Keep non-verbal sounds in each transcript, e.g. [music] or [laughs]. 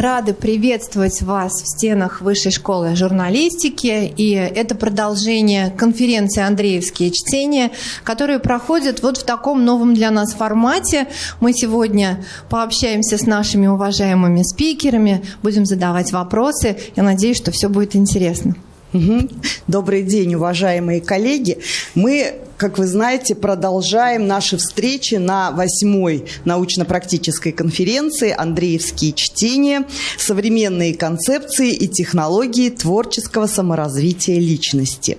Рады приветствовать вас в стенах Высшей школы журналистики. И это продолжение конференции «Андреевские чтения», которые проходят вот в таком новом для нас формате. Мы сегодня пообщаемся с нашими уважаемыми спикерами, будем задавать вопросы. Я надеюсь, что все будет интересно. Добрый день, уважаемые коллеги. Мы, как вы знаете, продолжаем наши встречи на восьмой научно-практической конференции «Андреевские чтения. Современные концепции и технологии творческого саморазвития личности».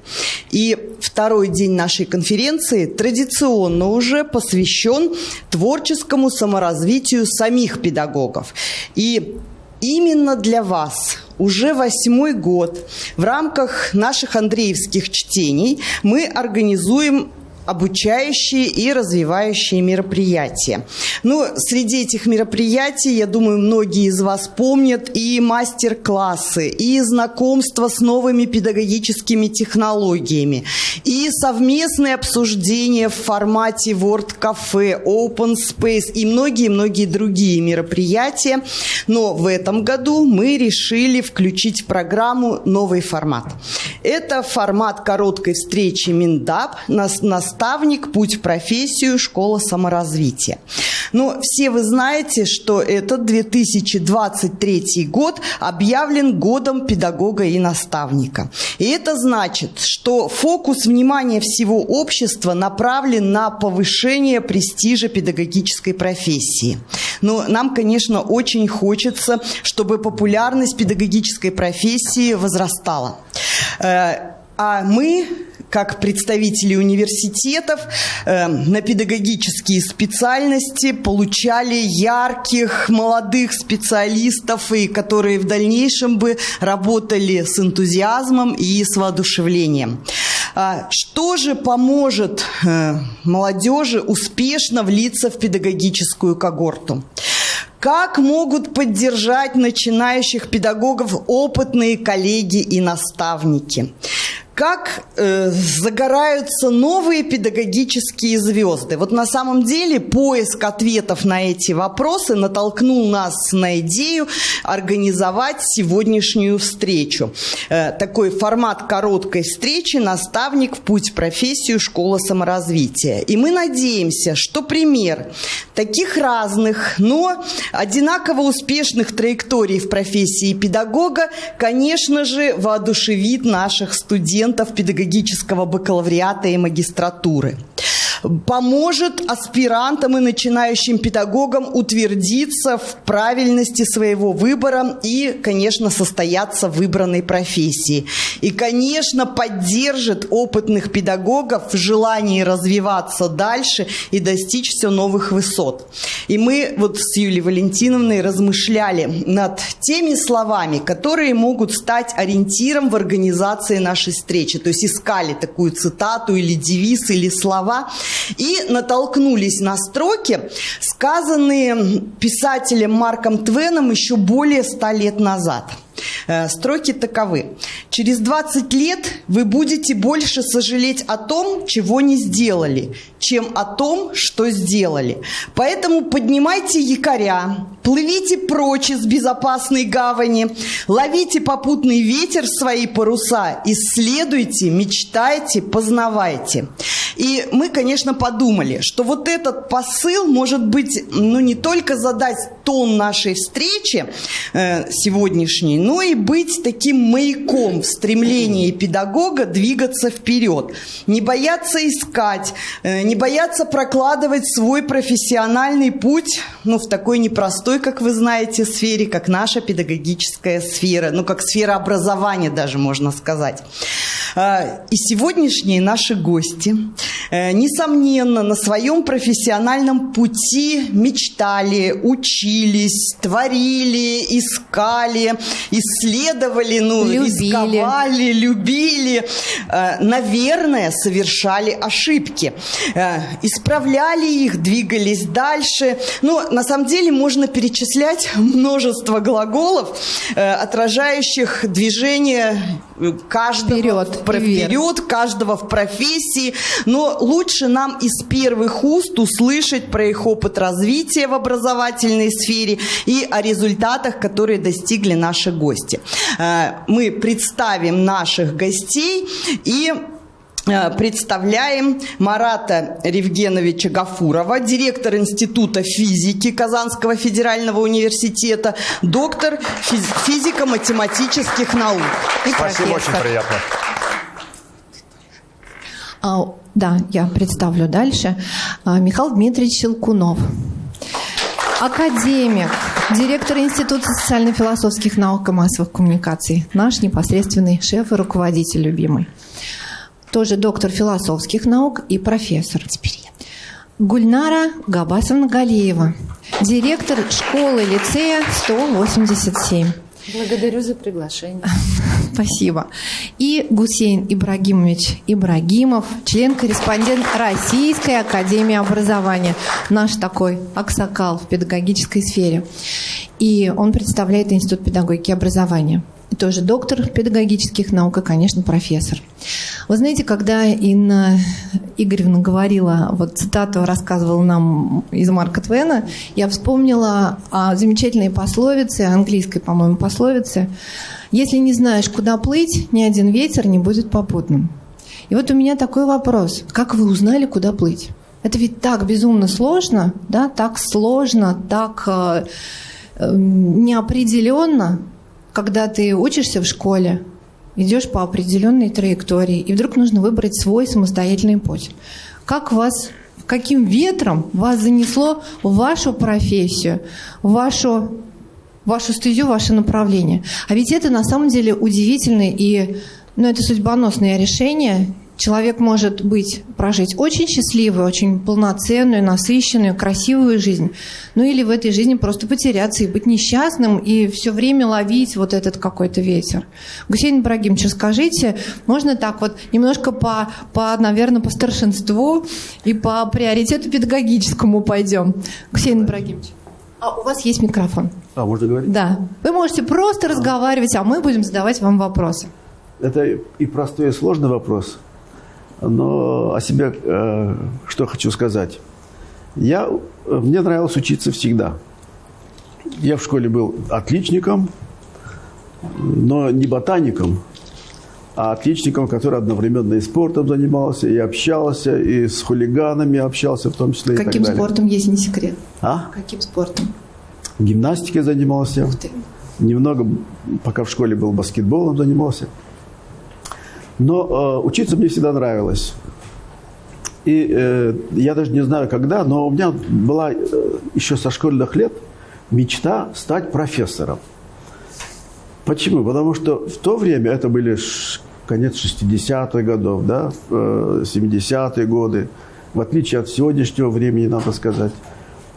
И второй день нашей конференции традиционно уже посвящен творческому саморазвитию самих педагогов. И именно для вас уже восьмой год в рамках наших Андреевских чтений мы организуем обучающие и развивающие мероприятия. Ну, среди этих мероприятий, я думаю, многие из вас помнят и мастер-классы, и знакомство с новыми педагогическими технологиями, и совместные обсуждения в формате Word Cafe, Open Space и многие-многие другие мероприятия. Но в этом году мы решили включить в программу новый формат. Это формат короткой встречи Миндап на, на наставник, путь в профессию, школа саморазвития. Но все вы знаете, что этот 2023 год объявлен годом педагога и наставника. И это значит, что фокус внимания всего общества направлен на повышение престижа педагогической профессии. Но нам, конечно, очень хочется, чтобы популярность педагогической профессии возрастала. Э, а мы как представители университетов э, на педагогические специальности получали ярких молодых специалистов, и которые в дальнейшем бы работали с энтузиазмом и с воодушевлением. А что же поможет э, молодежи успешно влиться в педагогическую когорту? Как могут поддержать начинающих педагогов опытные коллеги и наставники? Как э, загораются новые педагогические звезды. Вот на самом деле поиск ответов на эти вопросы натолкнул нас на идею организовать сегодняшнюю встречу. Э, такой формат короткой встречи «Наставник в путь в профессию. Школа саморазвития». И мы надеемся, что пример таких разных, но одинаково успешных траекторий в профессии педагога, конечно же, воодушевит наших студентов студентов педагогического бакалавриата и магистратуры поможет аспирантам и начинающим педагогам утвердиться в правильности своего выбора и, конечно, состояться в выбранной профессии. И, конечно, поддержит опытных педагогов в желании развиваться дальше и достичь все новых высот. И мы вот с Юлией Валентиновной размышляли над теми словами, которые могут стать ориентиром в организации нашей встречи. То есть искали такую цитату или девиз, или слова, и натолкнулись на строки, сказанные писателем Марком Твеном еще более ста лет назад – строки таковы. Через 20 лет вы будете больше сожалеть о том, чего не сделали, чем о том, что сделали. Поэтому поднимайте якоря, плывите прочь из безопасной гавани, ловите попутный ветер в свои паруса, исследуйте, мечтайте, познавайте. И мы, конечно, подумали, что вот этот посыл может быть, ну, не только задать тон нашей встречи э, сегодняшней, но и быть таким маяком в стремлении педагога двигаться вперед. Не бояться искать, э, не бояться прокладывать свой профессиональный путь, ну, в такой непростой, как вы знаете, сфере, как наша педагогическая сфера, ну, как сфера образования даже, можно сказать. Э, и сегодняшние наши гости, э, несомненно, на своем профессиональном пути мечтали, учились, творили, искали, исследовали, ну, любили. рисковали, любили, э, наверное, совершали ошибки, э, исправляли их, двигались дальше. Но на самом деле можно перечислять множество глаголов, э, отражающих движение каждого вперед, вперед, каждого в профессии. Но лучше нам из первых уст услышать про их опыт развития в образовательной сфере и о результатах, которые достигли наши гости. Э, мы представим наших гостей и э, представляем Марата Ревгеновича Гафурова, директор Института физики Казанского федерального университета, доктор физико-математических наук. И Спасибо, профессор. очень приятно. А, да, я представлю дальше. А, Михаил Дмитриевич Щелкунов. Академик, директор Института социально-философских наук и массовых коммуникаций. Наш непосредственный шеф и руководитель любимый. Тоже доктор философских наук и профессор. Теперь я. Гульнара Габасовна Галеева, директор школы-лицея 187. Благодарю за приглашение. Спасибо. И Гусейн Ибрагимович Ибрагимов, член-корреспондент Российской Академии Образования. Наш такой аксакал в педагогической сфере. И он представляет Институт педагогики и образования тоже доктор педагогических наук и, конечно, профессор. Вы знаете, когда Инна Игоревна говорила, вот цитату рассказывала нам из Марка Твена, я вспомнила о замечательной пословице, английской, по-моему, пословице, «Если не знаешь, куда плыть, ни один ветер не будет попутным». И вот у меня такой вопрос. Как вы узнали, куда плыть? Это ведь так безумно сложно, да, так сложно, так э, э неопределенно когда ты учишься в школе, идешь по определенной траектории, и вдруг нужно выбрать свой самостоятельный путь. Как вас, каким ветром вас занесло в вашу профессию, в вашу, вашу стезю, ваше направление? А ведь это на самом деле удивительное и ну, это судьбоносное решение, Человек может быть, прожить очень счастливую, очень полноценную, насыщенную, красивую жизнь. Ну или в этой жизни просто потеряться и быть несчастным, и все время ловить вот этот какой-то ветер. Гусейн Ибрагимович, расскажите, можно так вот немножко по, по, наверное, по старшинству и по приоритету педагогическому пойдем. Гусейн Ибрагимович. А у вас есть микрофон. А, можно говорить? Да. Вы можете просто а. разговаривать, а мы будем задавать вам вопросы. Это и простой, и сложный вопрос – но о себе э, что хочу сказать. Я, мне нравилось учиться всегда. Я в школе был отличником, но не ботаником, а отличником, который одновременно и спортом занимался, и общался, и с хулиганами общался в том числе. Каким и так спортом, если не секрет? А? Каким спортом? Гимнастикой занимался. Ух ты. Немного, пока в школе был баскетболом занимался. Но э, учиться мне всегда нравилось. И э, я даже не знаю когда, но у меня была э, еще со школьных лет мечта стать профессором. Почему? Потому что в то время, это были конец 60-х годов, да, 70-е э, годы, в отличие от сегодняшнего времени, надо сказать,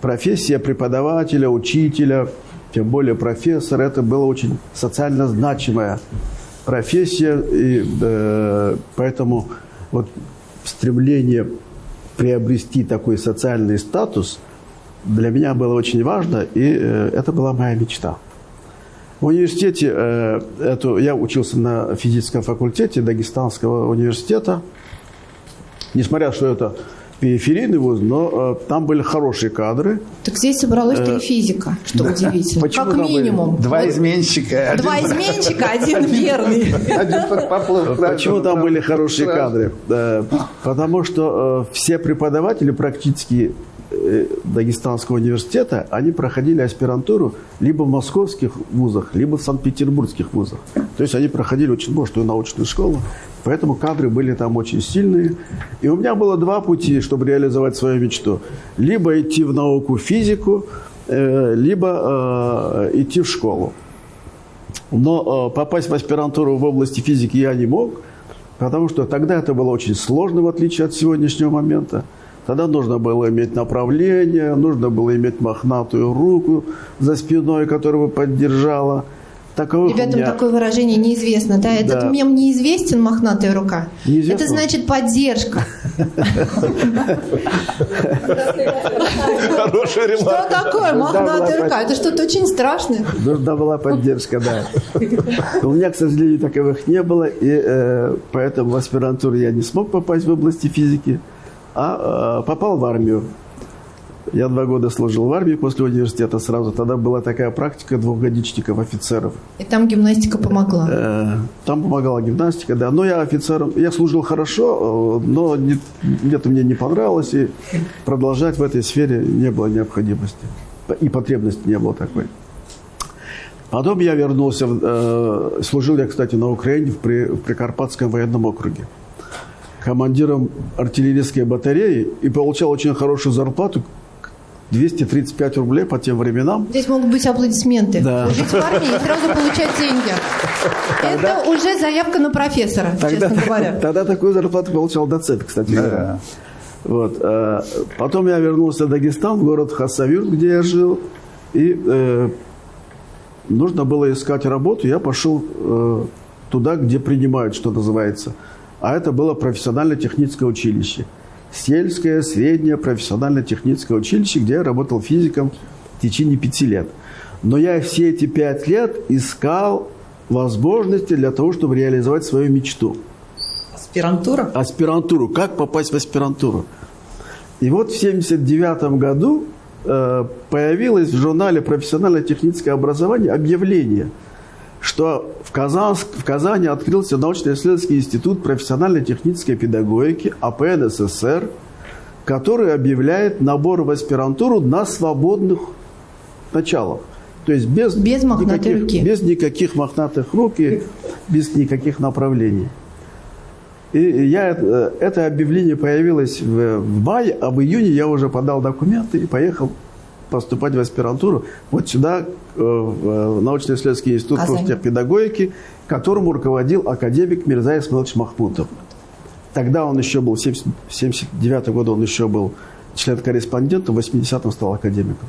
профессия преподавателя, учителя, тем более профессора, это было очень социально значимая профессия, и э, поэтому вот стремление приобрести такой социальный статус для меня было очень важно, и э, это была моя мечта. В университете, э, эту, я учился на физическом факультете Дагестанского университета, несмотря что это периферийный вуз, но э, там были хорошие кадры. Так здесь собралась-то и э, физика, что удивительно. Почему как минимум. Два изменщика. Два изменщика, один верный. Почему там были хорошие кадры? Потому что э, все преподаватели практически э, Дагестанского университета, они проходили аспирантуру либо в московских вузах, либо в санкт-петербургских вузах. То есть они проходили очень мощную научную школу, Поэтому кадры были там очень сильные. И у меня было два пути, чтобы реализовать свою мечту. Либо идти в науку, физику, э, либо э, идти в школу. Но э, попасть в аспирантуру в области физики я не мог, потому что тогда это было очень сложно, в отличие от сегодняшнего момента. Тогда нужно было иметь направление, нужно было иметь мохнатую руку за спиной, которая бы поддержала – Таковых Ребятам меня- такое выражение неизвестно, да? Этот Да. мем неизвестен, мохнатая рука. Неизвестно? Это значит поддержка. Хорошая Что такое мохнатая рука? Это что-то очень страшное. Нужна была поддержка, да. У меня, к сожалению, таковых не было, и э, поэтому в аспирантуру я не смог попасть в области физики, а э, попал в армию. Я два года служил в армии после университета сразу. Тогда была такая практика двухгодичников офицеров. И там гимнастика помогла. Э, Там помогала гимнастика, да. Но я офицером, я служил хорошо, э, но не- где-то мне не понравилось, и продолжать в этой сфере не было необходимости. И потребности не было такой. Потом я вернулся, э, служил я, кстати, на Украине в, При- в Прикарпатском военном округе. Командиром артиллерийской батареи и получал очень хорошую зарплату, 235 рублей по тем временам. Здесь могут быть аплодисменты. Да. Жить в армии и сразу получать деньги. Это уже заявка на профессора, Тогда, честно говоря. [laughs] тогда такую зарплату получал доцент, кстати говоря. Вот. э, Потом я вернулся в Дагестан, в город Хасавюрт, где я жил. И э, нужно было искать работу. Я пошел э, туда, где принимают, что называется. А это было профессионально-техническое училище. Сельское, среднее профессионально-техническое училище, где я работал физиком в течение пяти лет. Но я все эти пять лет искал возможности для того, чтобы реализовать свою мечту Аспирантура? аспирантуру, как попасть в аспирантуру. И вот в 1979 году э, появилось в журнале «Профессионально-техническое образование» объявление, что в, Казанск, в Казани открылся научно-исследовательский институт профессионально-технической педагогики АПН СССР, который объявляет набор в аспирантуру на свободных началах. То есть без, Без никаких, руки. без никаких мохнатых рук и без никаких направлений. И я, э, это объявление появилось в, в мае, а в июне я уже подал документы и поехал поступать в аспирантуру вот сюда, э, в э, научно-исследовательский институт профтехпедагогики, которому руководил академик Мирза Исмаилович Махмутов. Тогда он еще был, в 1979 году он еще был член-корреспондентом, в 80-м стал академиком.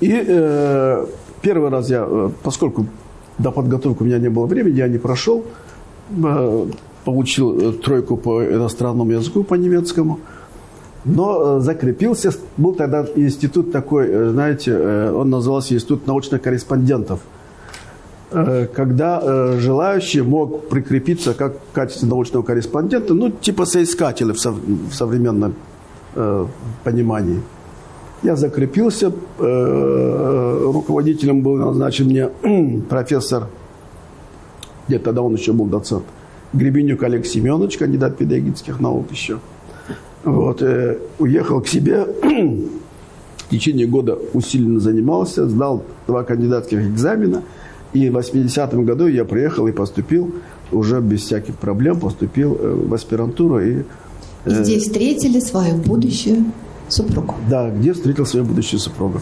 И э, первый раз я, э, поскольку до подготовки у меня не было времени, я не прошел, э, получил тройку по иностранному языку, по немецкому, но э, закрепился. Был тогда институт такой, э, знаете, э, он назывался Институт научных корреспондентов, когда желающий мог прикрепиться как в качестве научного корреспондента, ну, типа соискателя в, сов- в современном понимании. Я закрепился, руководителем был назначен мне [clears throat] профессор, нет, тогда он еще был доцент, Гребенюк Олег Семенович, кандидат педагогических наук еще. Вот, э, уехал к себе, [clears throat] в течение года усиленно занимался, сдал два кандидатских экзамена, и в 80-м году я приехал и поступил, уже без всяких проблем поступил э, в аспирантуру и И здесь встретили свою будущую супругу. да, где встретил свою будущую супругу.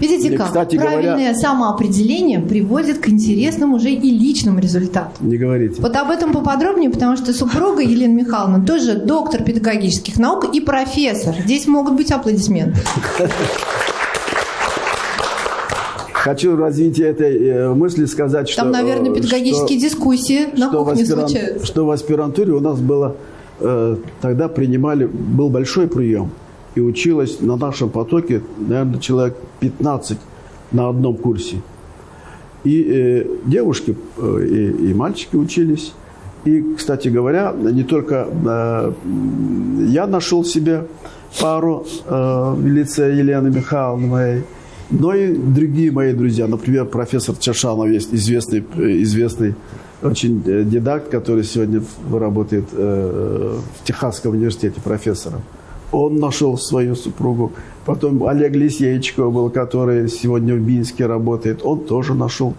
Видите И, как? кстати говоря- Правильное самоопределение приводит к интересным уже и личным результатам. Не говорите. Вот об этом поподробнее, потому что супруга Елена Михайловна тоже доктор педагогических наук и профессор. Здесь могут быть аплодисменты. Хочу в развитии этой э, мысли сказать, что... Там, наверное, э, педагогические что- дискуссии на что кухне аспиран- случаются. Что в аспирантуре у нас было... э, тогда принимали... Был большой прием. И училось на нашем потоке, наверное, человек 15 на одном курсе. И э, девушки, э, и, мальчики учились. И, кстати говоря, не только э, я нашел себе пару э, в лице Елены Михайловны моей, но и другие мои друзья. Например, профессор Чашанов есть известный, известный очень э, дидакт, который сегодня работает э, в Техасском университете профессором. Он нашел свою супругу. Потом Олег Лисеечко был, который сегодня в Минске работает. Он тоже нашел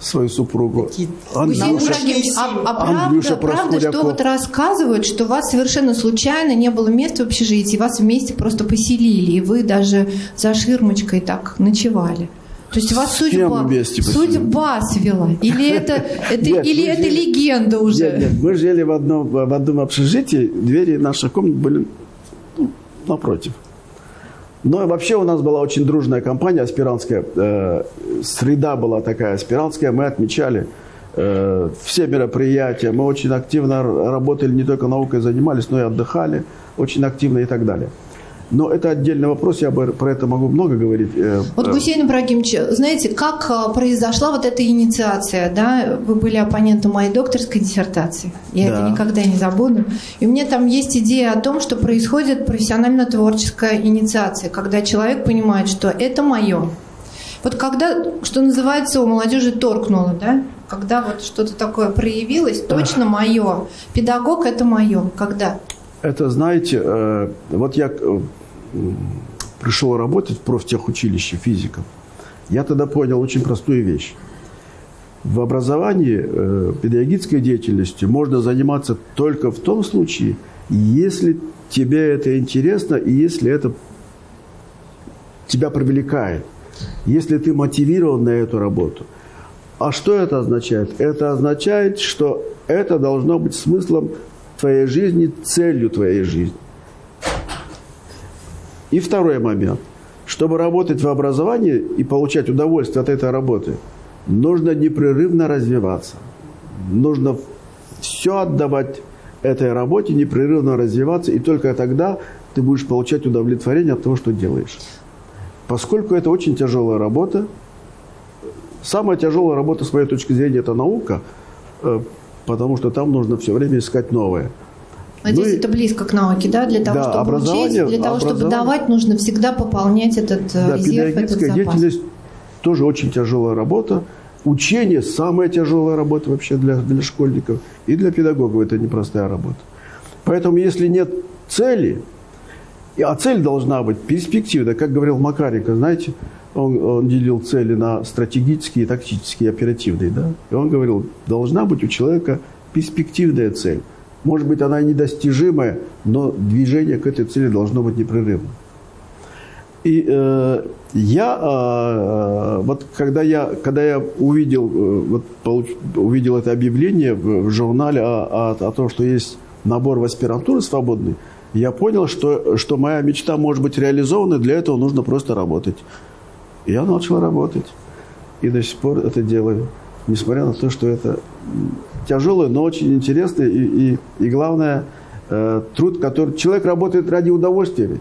свою супругу. Андрюша, а, а правда, Андрюша правда, что Проскуряков. вот рассказывают, что вас совершенно случайно не было места в общежитии, вас вместе просто поселили, и вы даже за ширмочкой так ночевали. То есть вас судьба, судьба свела? Или [laughs] это, это, Нет, или это жили- легенда уже? Нет, нет, мы жили в одном, в одном общежитии, двери наших комнат были напротив. Но вообще у нас была очень дружная компания аспирантская. Э, среда была такая аспирантская. Мы отмечали э, все мероприятия. Мы очень активно работали, не только наукой занимались, но и отдыхали очень активно и так далее. Но это отдельный вопрос, я про это могу много говорить. Э, вот, Гусейн Ибрагимович, знаете, как э, произошла вот эта инициация, да? Вы были оппонентом моей докторской диссертации, я да. это никогда не забуду. И у меня там есть идея о том, что происходит профессионально-творческая инициация, когда человек понимает, что это мое. Вот когда, что называется, у молодежи торкнуло, да? Когда вот что-то такое проявилось, точно мое. Педагог – это мое. Когда? Это, знаете, э, вот я пришел работать в профтехучилище физиком, я тогда понял очень простую вещь. В образовании э, педагогической деятельностью можно заниматься только в том случае, если тебе это интересно и если это тебя привлекает, если ты мотивирован на эту работу. А что это означает? Это означает, что это должно быть смыслом твоей жизни, целью твоей жизни. И второй момент. Чтобы работать в образовании и получать удовольствие от этой работы, нужно непрерывно развиваться. Нужно все отдавать этой работе, непрерывно развиваться, и только тогда ты будешь получать удовлетворение от того, что делаешь. Поскольку это очень тяжелая работа, самая тяжелая работа, с моей точки зрения, это наука, э, потому что там нужно все время искать новое. Здесь ну, это близко к науке, да? Для того, да, чтобы учить, для того, чтобы давать, нужно всегда пополнять этот э, да, резерв, этот запас. деятельность тоже очень тяжелая работа. Учение – самая тяжелая работа вообще для, для школьников. И для педагогов это непростая работа. Поэтому, если нет цели, а цель должна быть перспективная, как говорил Макаренко, знаете, он, он делил цели на стратегические, тактические, оперативные. Да? И он говорил, должна быть у человека перспективная цель. Может быть, она недостижимая, но движение к этой цели должно быть непрерывным. И э, я, э, вот когда я, когда я увидел, э, вот, получ, увидел это объявление в, в журнале о, о, о том, что есть набор в аспирантуру свободный, я понял, что, что моя мечта может быть реализована, для этого нужно просто работать. И я начал работать. И до сих пор это делаю. Несмотря на то, что это тяжелое, но очень интересное. И, и, и главное, э, труд, который... Человек работает ради удовольствия ведь.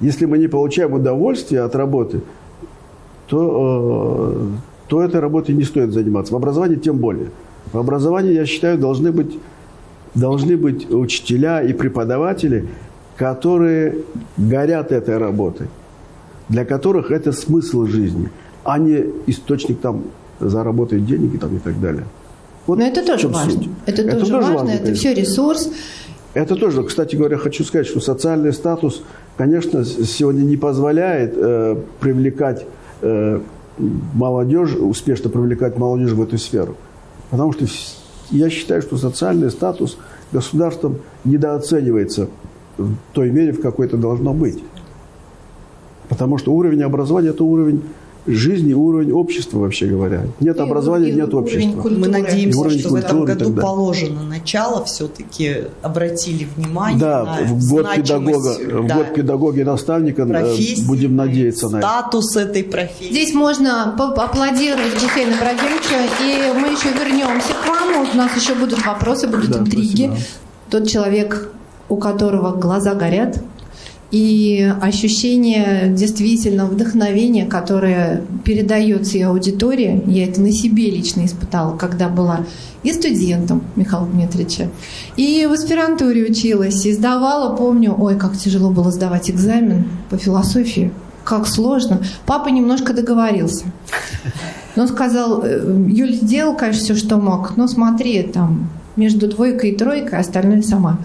Если мы не получаем удовольствие от работы, то, э, то этой работой не стоит заниматься. В образовании тем более. В образовании, я считаю, должны быть, должны быть учителя и преподаватели, которые горят этой работой для которых это смысл жизни, а не источник там заработать денег и, там, и так далее. Вот Но это тоже важно. Это, это тоже важно, важно это все ресурс. Это тоже, кстати говоря, хочу сказать, что социальный статус, конечно, сегодня не позволяет э, привлекать э, молодежь, успешно привлекать молодежь в эту сферу. Потому что я считаю, что социальный статус государством недооценивается в той мере, в какой это должно быть. Потому что уровень образования – это уровень жизни, уровень общества, вообще говоря. Нет и, образования, и нет общества. Мы надеемся, что в этом году положено начало, все-таки обратили внимание да, на в год педагога, да, в год педагога и наставника э, профессии, будем надеяться на это. Статус этой профессии. Здесь можно поаплодировать Гусейну Ибрагимовичу, и мы еще вернемся к вам. У нас еще будут вопросы, будут да, интриги. Спасибо. Тот человек, у которого глаза горят, и ощущение действительно вдохновения, которое передается и аудитории, я это на себе лично испытала, когда была и студентом Михаила Дмитриевича, и в аспирантуре училась, и сдавала, помню, ой, как тяжело было сдавать экзамен по философии, как сложно. Папа немножко договорился. Но сказал, «Э, Юль, сделал, конечно, все, что мог, но смотри, там, между двойкой и тройкой, остальное сама.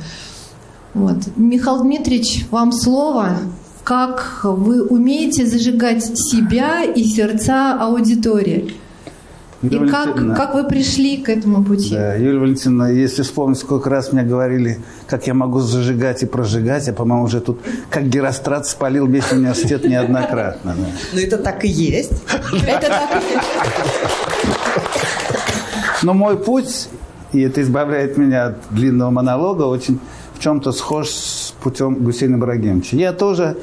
Вот. Михаил Дмитриевич, вам слово. Как вы умеете зажигать себя и сердца аудитории? Юлия и как, как вы пришли к этому пути? Да, Юлия Валентиновна, если вспомнить, сколько раз мне говорили, как я могу зажигать и прожигать, я, по-моему, уже тут как Герострат спалил весь университет неоднократно. Да. Ну, это так и есть. Это так и есть. Но мой путь, и это избавляет меня от длинного монолога, очень в чем-то схож с путем Гусейна Ибрагимовича. Я тоже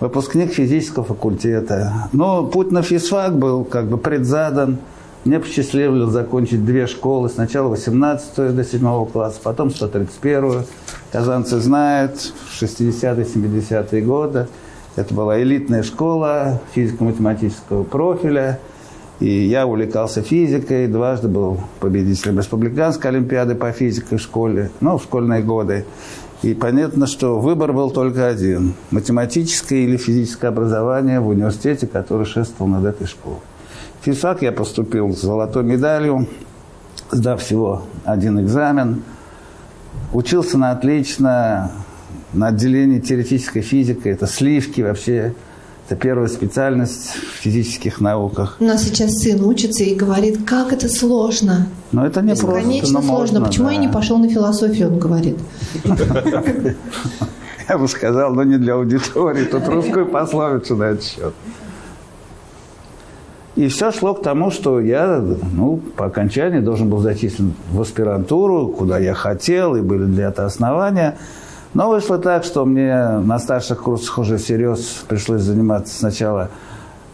выпускник физического факультета. Но путь на физфак был как бы предзадан. Мне посчастливилось закончить две школы. Сначала 18 до 7 класса, потом 131-ю. Казанцы знают, в 60-е, 70-е годы. Это была элитная школа физико-математического профиля. И я увлекался физикой, дважды был победителем республиканской олимпиады по физике в школе, ну, в школьные годы. И понятно, что выбор был только один – математическое или физическое образование в университете, который шествовал над этой школой. В физфак я поступил с золотой медалью, сдав всего один экзамен. Учился на отлично, на отделении теоретической физики, это сливки вообще, это первая специальность в физических науках. У нас сейчас сын учится и говорит, как это сложно. Но это не Бесконечно просто, но сложно. можно, Почему да. я не пошел на философию, он говорит. [laughs] Я бы сказал, но не для аудитории. Тут русскую пословицу на этот счет. И все шло к тому, что я ну, по окончании должен был зачислен в аспирантуру, куда я хотел, и были для этого основания. Но вышло так, что мне на старших курсах уже всерьез пришлось заниматься сначала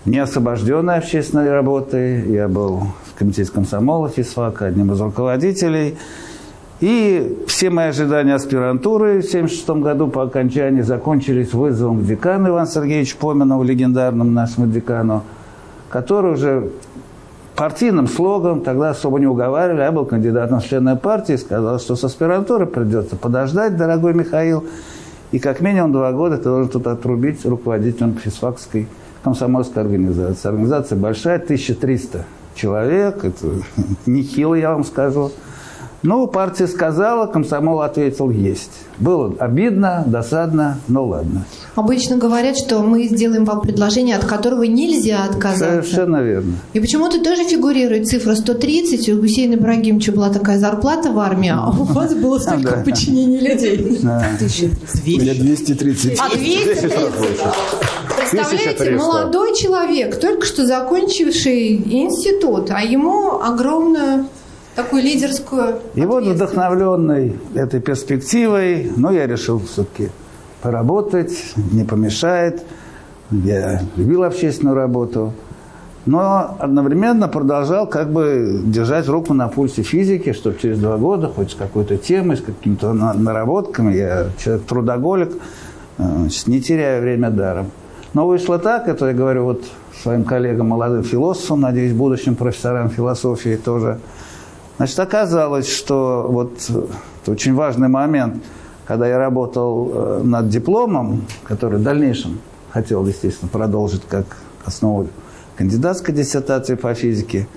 неосвобожденной общественной работой. Я был в комитете комсомола физфака, одним из руководителей. И все мои ожидания аспирантуры в 1976 году по окончании закончились вызовом к декану Ивану Сергеевичу Поминову, легендарному нашему декану, который уже партийным слогом, тогда особо не уговаривали, я был кандидатом в члены партии, сказал, что с аспирантуры придется подождать, дорогой Михаил, и как минимум два года ты должен тут отрубить руководителем физфакской комсомольской организации. Организация большая, 1300 человек, это [laughs] нехило, я вам скажу. Ну, партия сказала, комсомол ответил «есть». Было обидно, досадно, но ладно. Обычно говорят, что мы сделаем вам предложение, от которого нельзя отказаться. Совершенно верно. И почему-то тоже фигурирует цифра 130. У Гусейна Ибрагимовича была такая зарплата в армии, а у вас было столько подчинений людей. Да. У меня 230. А 230? Представляете, 1300. молодой человек, только что закончивший институт, а ему огромную такую лидерскую И вот вдохновленный этой перспективой, ну, я решил все-таки поработать, не помешает. Я любил общественную работу. Но одновременно продолжал как бы держать руку на пульсе физики, чтобы через два года хоть с какой-то темой, с какими-то на- наработками, я человек трудоголик, э, не теряю время даром. Но вышло так, это я говорю вот своим коллегам, молодым философам, надеюсь, будущим профессорам философии тоже. Значит, оказалось, что вот э, это очень важный момент, когда я работал э, над дипломом, который в дальнейшем хотел, естественно, продолжить как основу кандидатской диссертации по физике,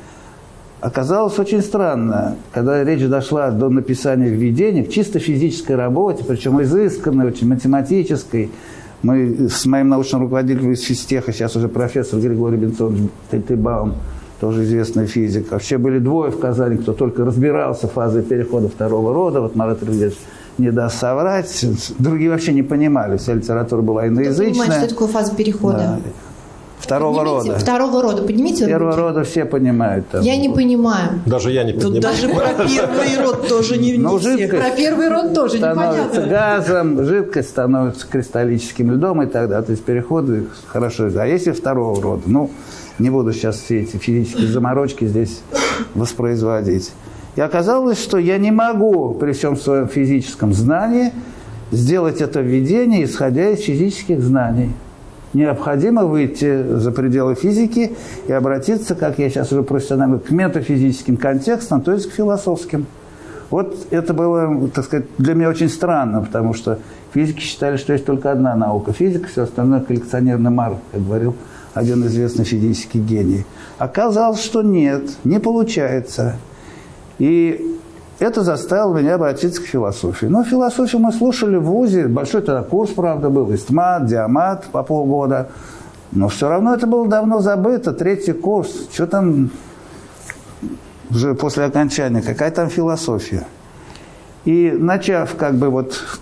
оказалось очень странно, когда речь дошла до написания введения к чисто физической работе, причем изысканной, очень математической. Мы с моим научным руководителем из физтеха, сейчас уже профессор Григорий Бенцович Тейтебаум, тоже известный физик. Вообще были двое в Казани, кто только разбирался в фазе перехода второго рода. Вот Марат Ильич не даст соврать. Другие вообще не понимали. Вся литература была Кто иноязычная. понимает, что такое фаза перехода? Да. Второго Поднимите. рода. Второго рода. Поднимите Первого руки. рода все понимают. там. Я не понимаю. Даже я не Тут понимаю. даже про [laughs] первый род тоже не, не Ну, все. жидкость Про первый род тоже становится непонятно. газом, жидкость становится кристаллическим льдом и так далее. То есть переходы хорошо. А если второго рода? Ну, не буду сейчас все эти физические заморочки здесь воспроизводить. И оказалось, что я не могу при всем своем физическом знании сделать это введение, исходя из физических знаний. Необходимо выйти за пределы физики и обратиться, как я сейчас уже профессионально, к метафизическим контекстам, то есть к философским. Вот это было, так сказать, для меня очень странно, потому что физики считали, что есть только одна наука – физика, все остальное – коллекционерный мар, как говорил один известный физический гений. Оказалось, что нет, не получается. И это заставило меня обратиться к философии. Но философию мы слушали в ВУЗе, большой тогда курс, правда, был, истмат, диамат по полгода. Но все равно это было давно забыто, третий курс. Что там уже после окончания, какая там философия? И начав как бы вот в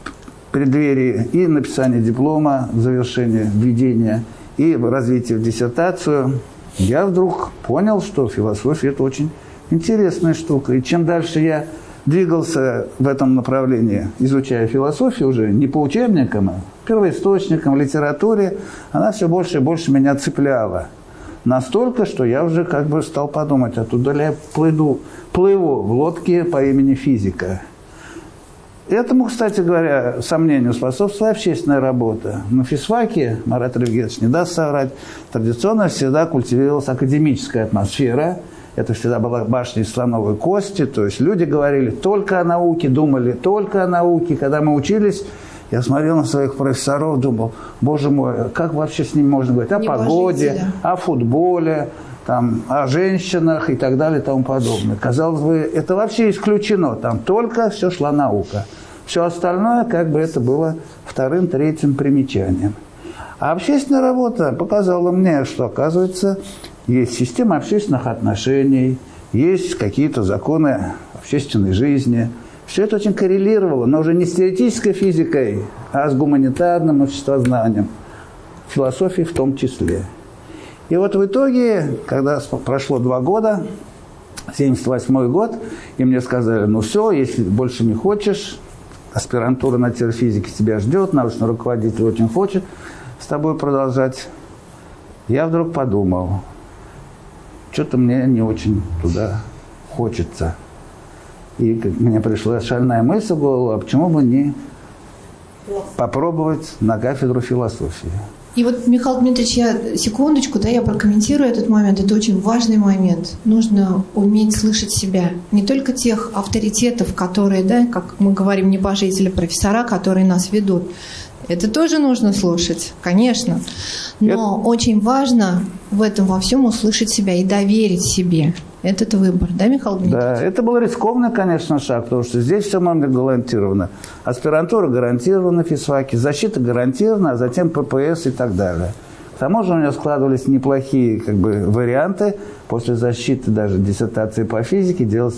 преддверии и написания диплома, завершения введения, и развития в диссертацию, я вдруг понял, что философия – это очень интересная штука. И чем дальше я двигался в этом направлении, изучая философию уже не по учебникам, а первоисточникам, литературе, она все больше и больше меня цепляла. Настолько, что я уже как бы стал подумать, оттуда ли я плыву, плыву в лодке по имени физика. Этому, кстати говоря, сомнению способствует общественная работа. На физфаке, Марат Ревгетович не даст соврать, традиционно всегда культивировалась академическая атмосфера. Это всегда была башня из слоновой кости. То есть люди говорили только о науке, думали только о науке. Когда мы учились, я смотрел на своих профессоров, думал, боже мой, как вообще с ними можно говорить? О погоде, о футболе, там, о женщинах и так далее и тому подобное. Казалось бы, это вообще исключено. Там только все шла наука. Все остальное, как бы это было вторым, третьим примечанием. А общественная работа показала мне, что, оказывается, есть система общественных отношений, есть какие-то законы общественной жизни. Все это очень коррелировало, но уже не с теоретической физикой, а с гуманитарным обществознанием, философией в том числе. И вот в итоге, когда прошло два года, 78 год, и мне сказали, ну все, если больше не хочешь, аспирантура на терфизике тебя ждет, научный руководитель очень хочет с тобой продолжать. Я вдруг подумал, что-то мне не очень туда хочется. И мне пришла шальная мысль в голову, а почему бы не попробовать на кафедру философии. И вот, Михаил Дмитриевич, я секундочку, да, я прокомментирую этот момент. Это очень важный момент. Нужно уметь слышать себя. Не только тех авторитетов, которые, да, как мы говорим, небожители, профессора, которые нас ведут. Это тоже нужно слушать, конечно. Но Это... очень важно в этом во всем услышать себя и доверить себе этот выбор, да, Михаил Дмитриевич? Да, это был рискованный, конечно, шаг, потому что здесь все нам гарантировано. Аспирантура гарантирована, физфаки, защита гарантирована, а затем ППС и так далее. К тому же у меня складывались неплохие как бы, варианты после защиты даже диссертации по физике делать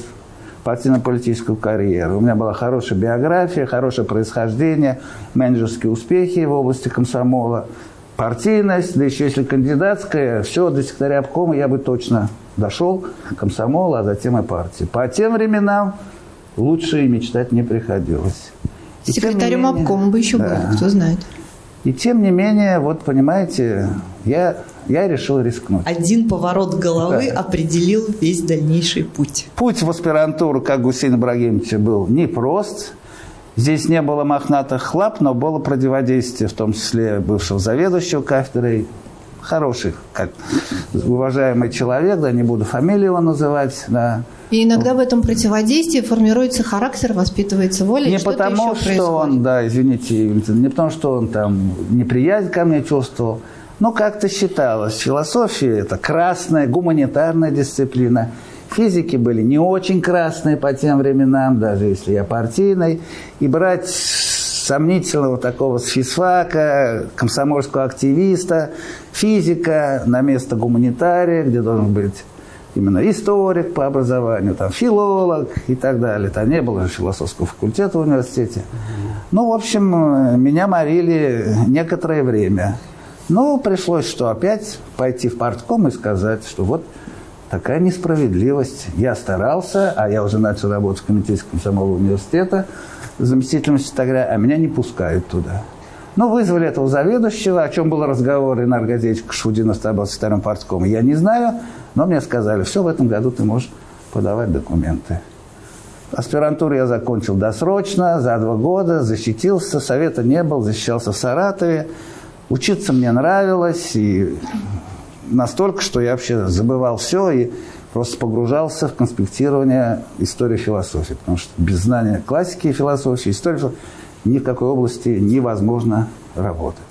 партийно-политическую карьеру. У меня была хорошая биография, хорошее происхождение, менеджерские успехи в области комсомола, партийность, да еще если кандидатская, все, до секретаря обкома я бы точно дошел комсомол, а затем и партии. По тем временам лучше и мечтать не приходилось. И Секретарем менее, обкома бы еще да. был, кто знает. И тем не менее, вот понимаете, я, я решил рискнуть. Один поворот головы да. определил весь дальнейший путь. Путь в аспирантуру, как Гусейн Ибрагимовича, был непрост. Здесь не было мохнатых лап, но было противодействие, в том числе бывшего заведующего кафедрой, хороший, как уважаемый человек, да, не буду фамилию его называть, да. И иногда в этом противодействии формируется характер, воспитывается воля. Не потому, что происходит. он, да, извините, не потому, что он там неприязнь ко мне чувствовал, но как-то считалось, философия – это красная, гуманитарная дисциплина. Физики были не очень красные по тем временам, даже если я партийный. И брать сомнительного такого с физфака, комсомольского активиста, физика на место гуманитария, где должен быть именно историк по образованию, там, филолог и так далее. Там не было философского факультета в университете. Ну, в общем, меня морили некоторое время. Но пришлось что опять пойти в партком и сказать, что вот такая несправедливость. Я старался, а я уже начал работать в комитете комсомола университета – заместителем секретаря, а меня не пускают туда. Ну, вызвали этого заведующего, о чем был разговор, и Наргазевич Кашудинов стал секретарем парткома. Я не знаю, но мне сказали, все, в этом году ты можешь подавать документы. Аспирантуру я закончил досрочно, за два года, защитился, совета не был, защищался в Саратове. Учиться мне нравилось, и настолько, что я вообще забывал все, и просто погружался в конспектирование истории философии, потому что без знания классики философии, истории ни в какой области невозможно работать.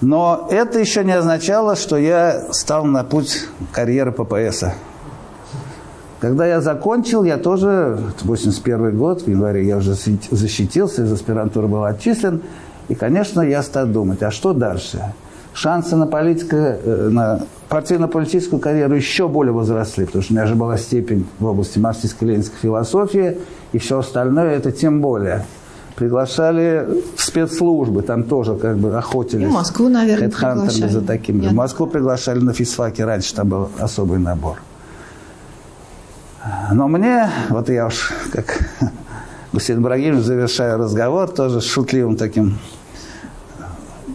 Но это еще не означало, что я стал на путь карьеры ППСа. Когда я закончил, я тоже, 81 год, в январе я уже защитился, из аспирантуры был отчислен. И, конечно, я стал думать, а что дальше? шансы на, политико, э, на партийно-политическую карьеру еще более возросли, потому что у меня же была степень в области марксистско-ленинской философии, и все остальное это тем более. Приглашали в спецслужбы, там тоже как бы охотились. И Москву, наверное, приглашали. за такими. В Москву приглашали на физфаке, раньше там был особый набор. Но мне, вот я уж как [laughs] Гусейн Ибрагимович, завершаю разговор тоже шутливым таким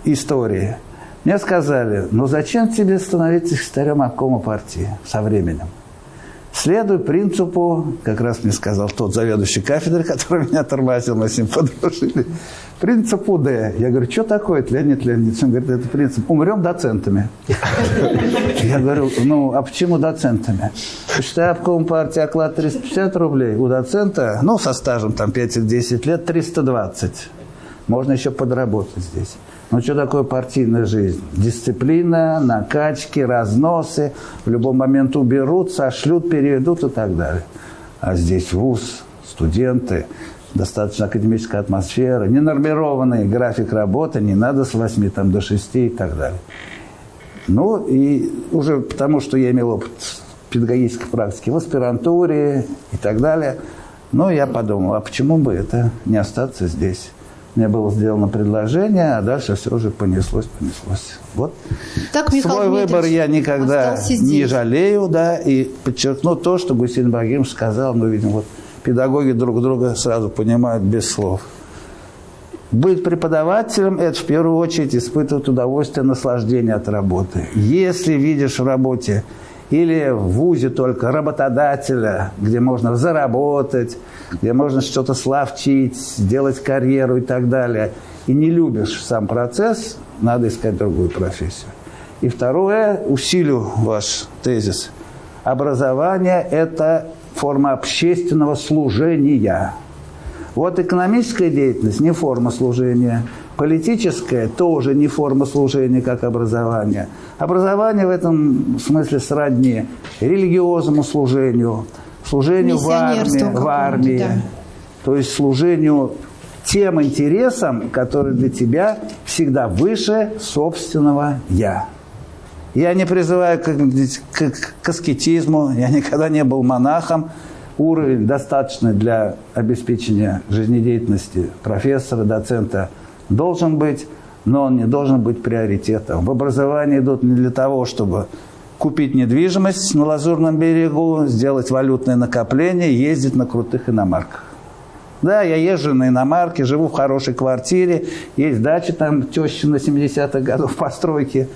историей. Мне сказали, ну зачем тебе становиться секретарем обкома партии со временем? Следуй принципу, как раз мне сказал тот заведующий кафедры, [laughs] который меня тормозил, мы с ним подружили, принципу Д. Я говорю, что такое это, Леонид Леонидович? Он говорит, это принцип, умрем доцентами. [laughs] Я говорю, ну, а почему доцентами? Считай, обком партии оклад 350 рублей, у доцента, ну, со стажем там 5-10 лет, 320. Можно еще подработать здесь. Ну, что такое партийная жизнь? Дисциплина, накачки, разносы. В любой момент уберут, сошлют, переведут и так далее. А здесь вуз, студенты, достаточно академическая атмосфера, ненормированный график работы, не надо с 8 там, до 6 и так далее. Ну, и уже потому, что я имел опыт педагогической практики в аспирантуре и так далее, ну, я подумал, а почему бы это не остаться здесь? Мне было сделано предложение, а дальше все уже понеслось, понеслось. Вот. Так, Михаил Свой Дмитриевич выбор я никогда не жалею, да, и подчеркну то, что Гусейн Багимович сказал, мы видим, вот педагоги друг друга сразу понимают без слов. Быть преподавателем – это в первую очередь испытывать удовольствие, наслаждение от работы. Если видишь в работе или в ВУЗе только работодателя, где можно заработать, где можно что-то славчить, сделать карьеру и так далее, и не любишь сам процесс, надо искать другую профессию. И второе, усилю ваш тезис. Образование – это форма общественного служения. Вот экономическая деятельность – не форма служения – Политическое тоже не форма служения, как образование. Образование в этом смысле сродни религиозному служению, служению в армии, в армии да. то есть служению тем интересам, которые для тебя всегда выше собственного «я». Я не призываю к, к, к аскетизму, я никогда не был монахом. Уровень достаточный для обеспечения жизнедеятельности профессора, доцента – должен быть, но он не должен быть приоритетом. В образовании идут не для того, чтобы купить недвижимость на Лазурном берегу, сделать валютное накопление, ездить на крутых иномарках. Да, я езжу на иномарке, живу в хорошей квартире, есть дача там теща на 70-х годов [laughs] постройки.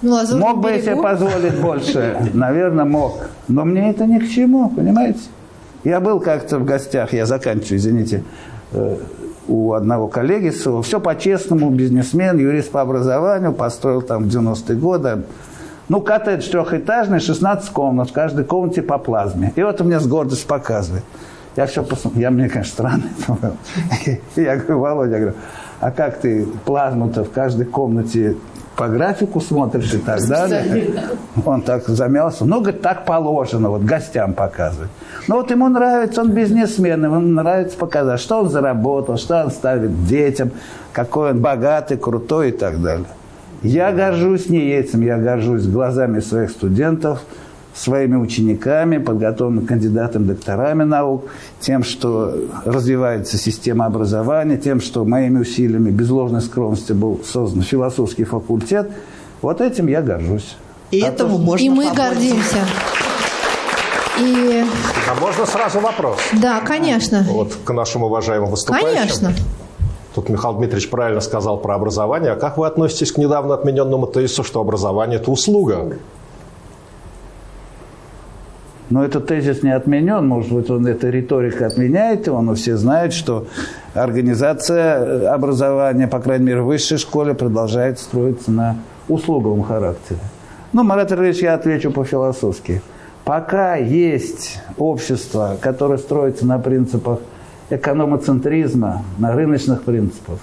Ну, мог бы я себе позволить больше? Наверное, мог. Но мне это ни к чему, понимаете? Я был как-то в гостях, я заканчиваю, извините, э, у одного коллеги своего. Все по-честному, бизнесмен, юрист по образованию, построил там в 90-е годы. Ну, коттедж трехэтажный, 16 комнат, в каждой комнате по плазме. И вот у меня с гордостью показывает. Я все посмотрел, я мне, конечно, странно. [laughs] Я говорю, Володя, я говорю, а как ты плазму-то в каждой комнате по графику смотришь и так далее. Он так замялся. Ну, говорит, так положено, вот гостям показывать. Ну, вот ему нравится, он бизнесмен, ему нравится показать, что он заработал, что он ставит детям, какой он богатый, крутой и так далее. Я горжусь не этим, я горжусь глазами своих студентов, своими учениками, подготовленными кандидатами, докторами наук, тем, что развивается система образования, тем, что моими усилиями, без ложной скромности был создан философский факультет. Вот этим я горжусь. И а этому то, можно И мы помочь. гордимся. И... А можно сразу вопрос? Да, конечно. Вот к нашим уважаемым выступающим. Конечно. Тут Михаил Дмитриевич правильно сказал про образование. А как вы относитесь к недавно отмененному тезису, что образование – это услуга? Но этот тезис не отменен, может быть, он эта риторика отменяет его, но все знают, что организация образования, по крайней мере, в высшей школе, продолжает строиться на услуговом характере. Ну, Марат Ильич, я отвечу по-философски. Пока есть общество, которое строится на принципах экономоцентризма, на рыночных принципах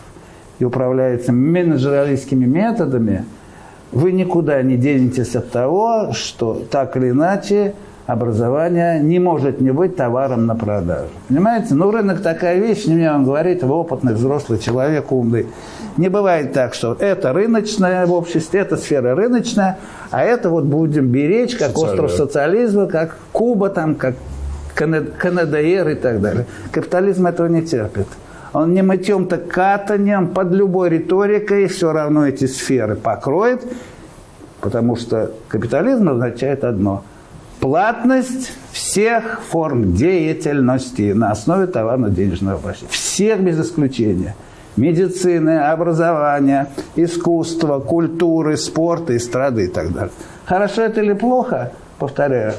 и управляется менеджералистскими методами, вы никуда не денетесь от того, что так или иначе образование не может не быть товаром на продажу. Понимаете? Ну, рынок такая вещь, не мне вам говорить, вы опытный взрослый человек, умный. Не бывает так, что это рыночное в обществе, это сфера рыночная, а это вот будем беречь, как остров социализма, как Куба, там, как КНДР и так далее. Капитализм этого не терпит. Он не мытьем-то катанием, под любой риторикой все равно эти сферы покроет, потому что капитализм означает одно – платность всех форм деятельности на основе товарно-денежного обращения. Всех без исключения. Медицины, образования, искусства, культуры, спорта, эстрады и так далее. Хорошо это или плохо, повторяю,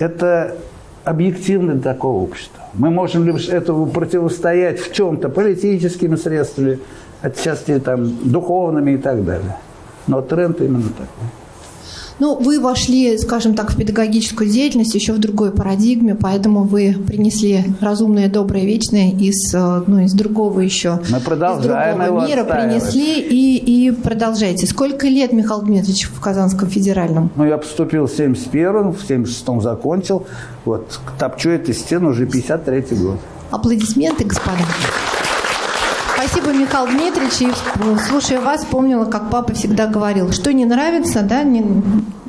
это объективно такого общества. Мы можем лишь этому противостоять в чем-то политическими средствами, отчасти там духовными и так далее. Но тренд именно такой. Ну, вы вошли, скажем так, в педагогическую деятельность еще в другой парадигме, поэтому вы принесли разумное, доброе, вечное из, э, ну, из другого еще Мы продолжаем из другого мира принесли и, и продолжаете. Сколько лет, Михаил Дмитриевич, в Казанском федеральном? Ну, я поступил в 71-м, в 76-м закончил. Вот, топчу эту стену уже 53-й год. Аплодисменты, господа. Спасибо, Михаил Дмитриевич. И, слушая вас, вспомнила, как папа всегда говорил, что не нравится, да, не,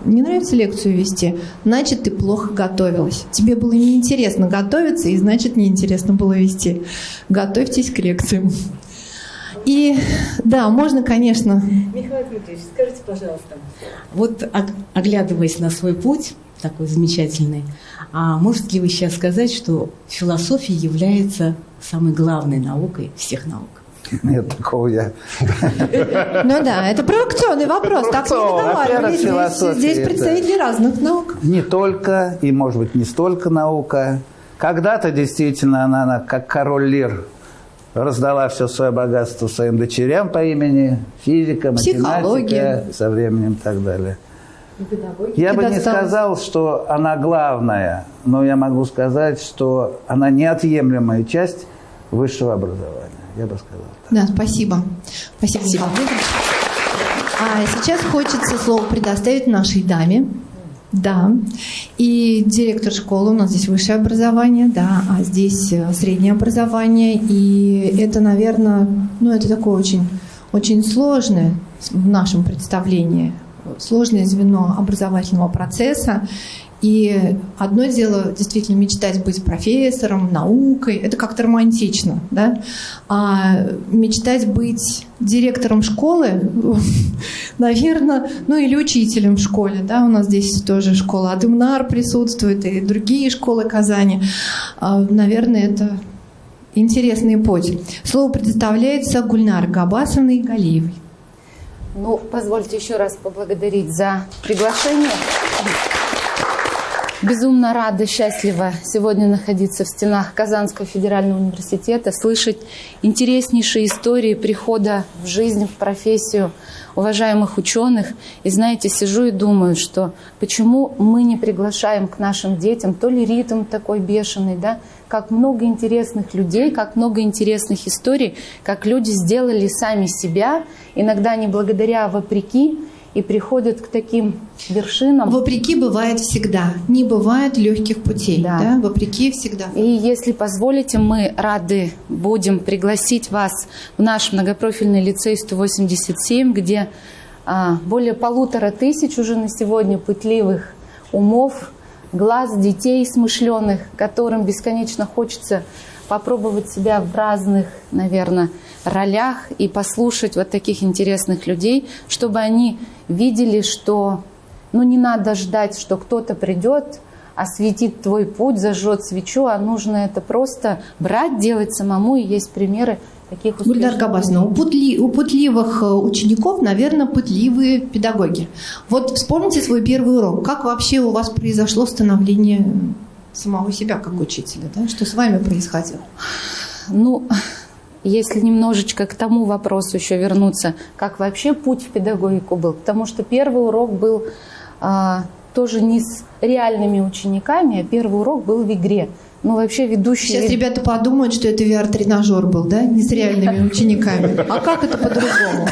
не нравится лекцию вести, значит, ты плохо готовилась. Тебе было неинтересно готовиться, и значит, неинтересно было вести. Готовьтесь к лекциям. И да, можно, конечно. Михаил Дмитриевич, скажите, пожалуйста, вот оглядываясь на свой путь, такой замечательный, а можете ли вы сейчас сказать, что философия является самой главной наукой всех наук? Нет, такого я. Ну да, это провокационный вопрос. Так не договаривались. Здесь, здесь представители разных наук. Не только, и может быть не столько наука. Когда-то действительно она, она как король Лир раздала все свое богатство своим дочерям по имени физика, математика, со временем и так далее. Я бы не сказал, что она главная, но я могу сказать, что она неотъемлемая часть высшего образования. Я бы сказал. Да, спасибо. Спасибо, спасибо. А сейчас хочется слово предоставить нашей даме. Да. И директор школы, у нас здесь высшее образование, да, а здесь э, среднее образование. И это, наверное, ну, это такое очень, очень сложное в нашем представлении, сложное звено образовательного процесса. И одно дело действительно мечтать быть профессором, наукой, это как-то романтично, да? А мечтать быть директором школы, [laughs] наверное, ну или учителем в школе, да, у нас здесь тоже школа Адымнар присутствует и другие школы Казани, а, наверное, это интересный путь. Слово предоставляется Гульнар Габасовной Галиевой. Ну, позвольте еще раз поблагодарить за приглашение. Безумно рада, счастлива сегодня находиться в стенах Казанского федерального университета, слышать интереснейшие истории прихода в жизнь, в профессию уважаемых ученых. И знаете, сижу и думаю, что почему мы не приглашаем к нашим детям, то ли ритм такой бешеный, да, как много интересных людей, как много интересных историй, как люди сделали сами себя, иногда не благодаря, а вопреки, и приходят к таким вершинам. Вопреки бывает всегда. Не бывает легких путей. Да. Да? Вопреки всегда. И если позволите, мы рады будем пригласить вас в наш многопрофильный лицей 187, где а, более полутора тысяч уже на сегодня пытливых умов, глаз детей смышленых, которым бесконечно хочется попробовать себя в разных, наверное, ролях и послушать вот таких интересных людей, чтобы они видели, что ну, не надо ждать, что кто-то придет, осветит твой путь, зажжет свечу, а нужно это просто брать, делать самому. И есть примеры таких успешных. Гульдар Габасовна, у, путли, у путливых э, учеников, наверное, путливые педагоги. Вот вспомните свой первый урок. Как вообще у вас произошло становление самого себя как учителя? Да? Что с вами происходило? Ну, если немножечко к тому вопросу еще вернуться, как вообще путь в педагогику был, потому что первый урок был а, тоже не с реальными учениками, а первый урок был в игре. Ну, вообще ведущий... Сейчас ребята подумают, что это VR-тренажер был, да? Не с реальными учениками. А как это по-другому?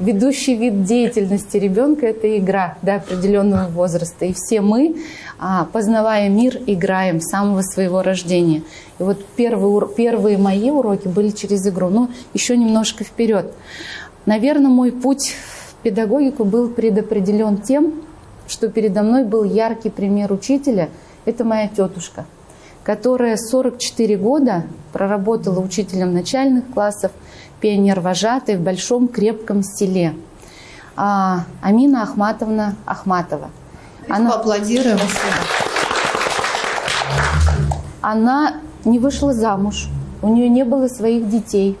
Ведущий вид деятельности ребенка – это игра до определенного возраста. И все мы, а, познавая мир, играем с самого своего рождения. И вот первые, первые мои уроки были через игру. Но еще немножко вперед. Наверное, мой путь в педагогику был предопределен тем, что передо мной был яркий пример учителя – это моя тетушка – которая 44 года проработала учителем начальных классов, пионер-вожатой в большом крепком селе. А, Амина Ахматовна Ахматова. Она... Поаплодируем. Она не вышла замуж, у нее не было своих детей.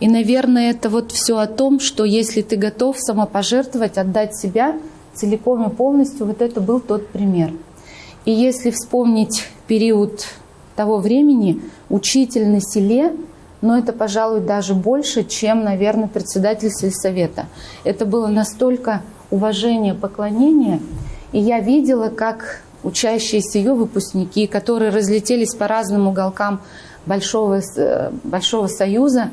И, наверное, это вот все о том, что если ты готов самопожертвовать, отдать себя целиком и полностью, вот это был тот пример. И если вспомнить период того времени, учитель на селе, но это, пожалуй, даже больше, чем, наверное, председатель сельсовета. Это было настолько уважение, поклонение, и я видела, как учащиеся ее выпускники, которые разлетелись по разным уголкам Большого, э, Большого Союза,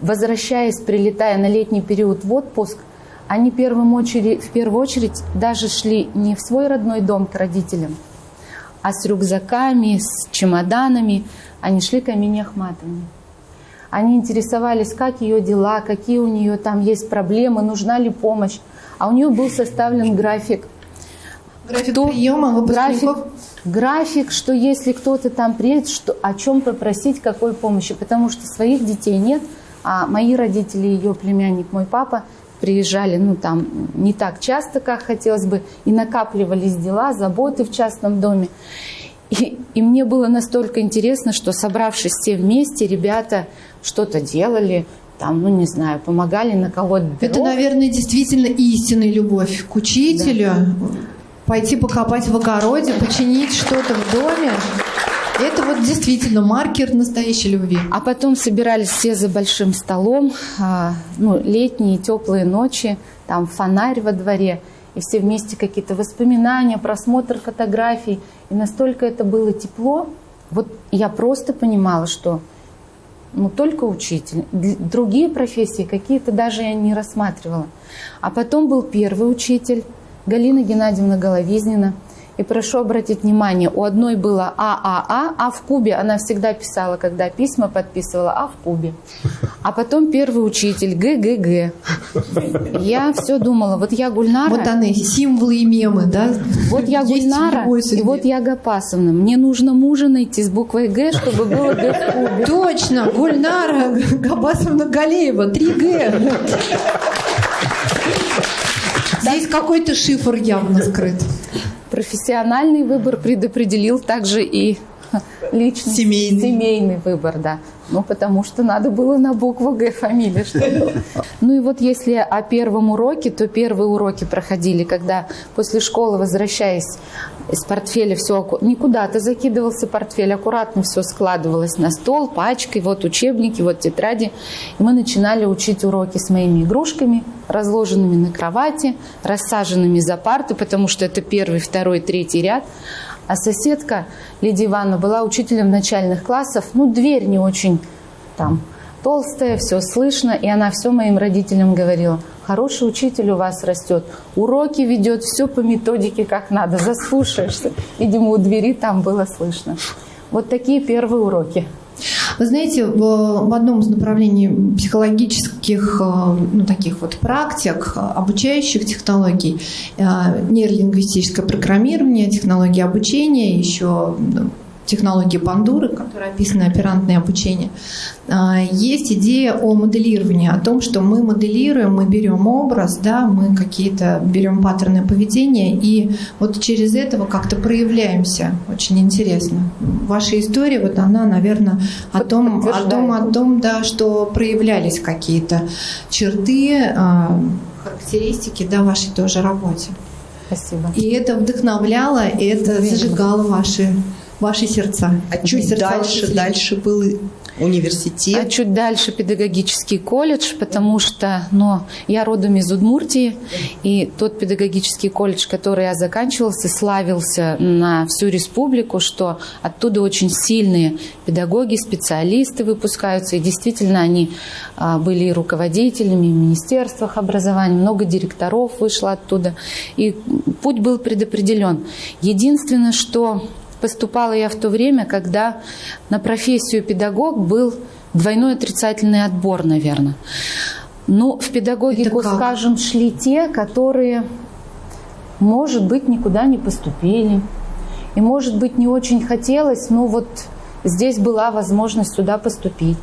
возвращаясь, прилетая на летний период в отпуск, они первым очередь, в первую очередь даже шли не в свой родной дом к родителям, а с рюкзаками, с чемоданами. Они шли к Амине Ахматовне. Они интересовались, как ее дела, какие у нее там есть проблемы, нужна ли помощь. А у нее был составлен график. График кто, приема выпускников? График, график, что если кто-то там приедет, что, о чем попросить, какой помощи. Потому что своих детей нет, а мои родители, ее племянник, мой папа – приезжали, ну, там, не так часто, как хотелось бы, и накапливались дела, заботы в частном доме. И, и мне было настолько интересно, что, собравшись все вместе, ребята что-то делали, там, ну, не знаю, помогали на кого-то. Это, наверное, действительно истинная любовь к учителю. Да. Пойти покопать в огороде, починить что-то в доме. Это вот действительно маркер настоящей любви. А потом собирались все за большим столом, а, ну, летние теплые ночи, там фонарь во дворе, и все вместе какие-то воспоминания, просмотр фотографий. И настолько это было тепло, вот я просто понимала, что ну, только учитель. Другие профессии какие-то даже я не рассматривала. А потом был первый учитель, Галина Геннадьевна Головизнина – и прошу обратить внимание, у одной было ААА, а в кубе она всегда писала, когда письма подписывала, а в кубе. А потом первый учитель ГГГ. Я все думала, вот я Гульнара. Вот они, символы и мемы, да? Вот я Гульнара, и вот я Гапасовна. Мне нужно мужа найти с буквой Г, чтобы было Г в кубе. Точно, Гульнара Гапасовна Галеева, 3Г. Здесь какой-то шифр явно скрыт профессиональный выбор предопределил также и личный семейный. семейный выбор, да. Ну, потому что надо было на букву Г фамилия. Что [laughs] ну и вот если о первом уроке, то первые уроки проходили, когда после школы, возвращаясь из портфеля, все не куда-то закидывался портфель, аккуратно все складывалось на стол, пачкой, вот учебники, вот тетради. И мы начинали учить уроки с моими игрушками, разложенными на кровати, рассаженными за парты, потому что это первый, второй, третий ряд. А соседка Лидия Ивановна была учителем начальных классов. Ну, дверь не очень там толстая, все слышно. И она все моим родителям говорила, хороший учитель у вас растет, уроки ведет, все по методике как надо, заслушаешься. Видимо, у двери там было слышно. Вот такие первые уроки. Вы знаете, в, одном из направлений психологических э, ну, таких вот практик, обучающих технологий, э, нейролингвистическое программирование, технологии обучения, еще технологии Бандуры, которая описана оперантное обучение, а, есть идея о моделировании, о том, что мы моделируем, мы берем образ, да, мы какие-то берем паттерны поведения и вот через этого как-то проявляемся. Очень интересно. Ваша история, вот она, наверное, о том, о том, о том, да, что проявлялись какие-то черты, а, характеристики, да, вашей тоже работе. Спасибо. И это вдохновляло, и это зажигало ваши ваши сердца. А чуть дальше, дальше был университет. А чуть дальше педагогический колледж, потому что ну, я родом из Удмуртии, и тот педагогический колледж, который я заканчивался, славился на всю республику, что оттуда очень сильные педагоги, специалисты выпускаются, и действительно они а, были и руководителями в министерствах образования, много директоров вышло оттуда, и путь был предопределен. Единственное, что Поступала я в то время, когда на профессию педагог был двойной отрицательный отбор, наверное. Ну, в педагогику, скажем, шли те, которые, может быть, никуда не поступили. И, может быть, не очень хотелось, но вот здесь была возможность сюда поступить.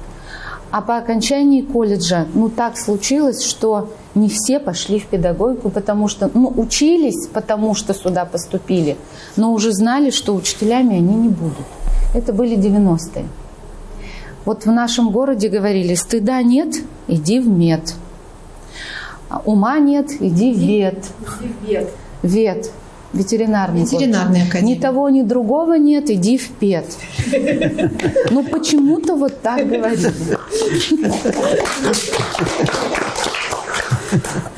А по окончании колледжа, ну так случилось, что не все пошли в педагогику, потому что, ну, учились, потому что сюда поступили, но уже знали, что учителями они не будут. Это были 90-е. Вот в нашем городе говорили, стыда нет, иди в мед. А ума нет, иди в вет. Вет. Вет. Ветеринарный. Ветеринарная академия. Ни того, ни другого нет, иди в ПЕТ. Ну, почему-то вот так говорили.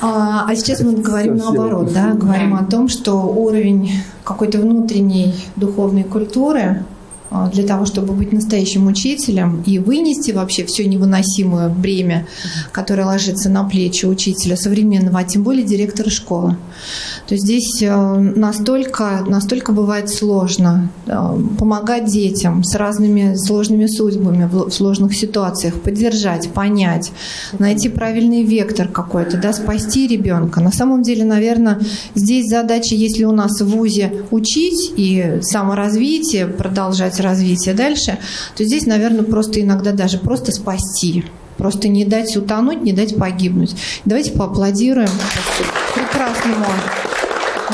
А, а сейчас мы говорим наоборот, да, говорим о том, что уровень какой-то внутренней духовной культуры для того, чтобы быть настоящим учителем и вынести вообще все невыносимое бремя, которое ложится на плечи учителя современного, а тем более директора школы. То здесь э, настолько, настолько бывает сложно э, помогать детям с разными сложными судьбами в сложных ситуациях, поддержать, понять, найти правильный вектор какой-то, да, спасти ребенка. На самом деле, наверное, здесь задача, если у нас в ВУЗе учить и саморазвитие, продолжать развивать развитие дальше, то здесь, наверное, просто иногда даже просто спасти. Просто не дать утонуть, не дать погибнуть. Давайте поаплодируем прекрасному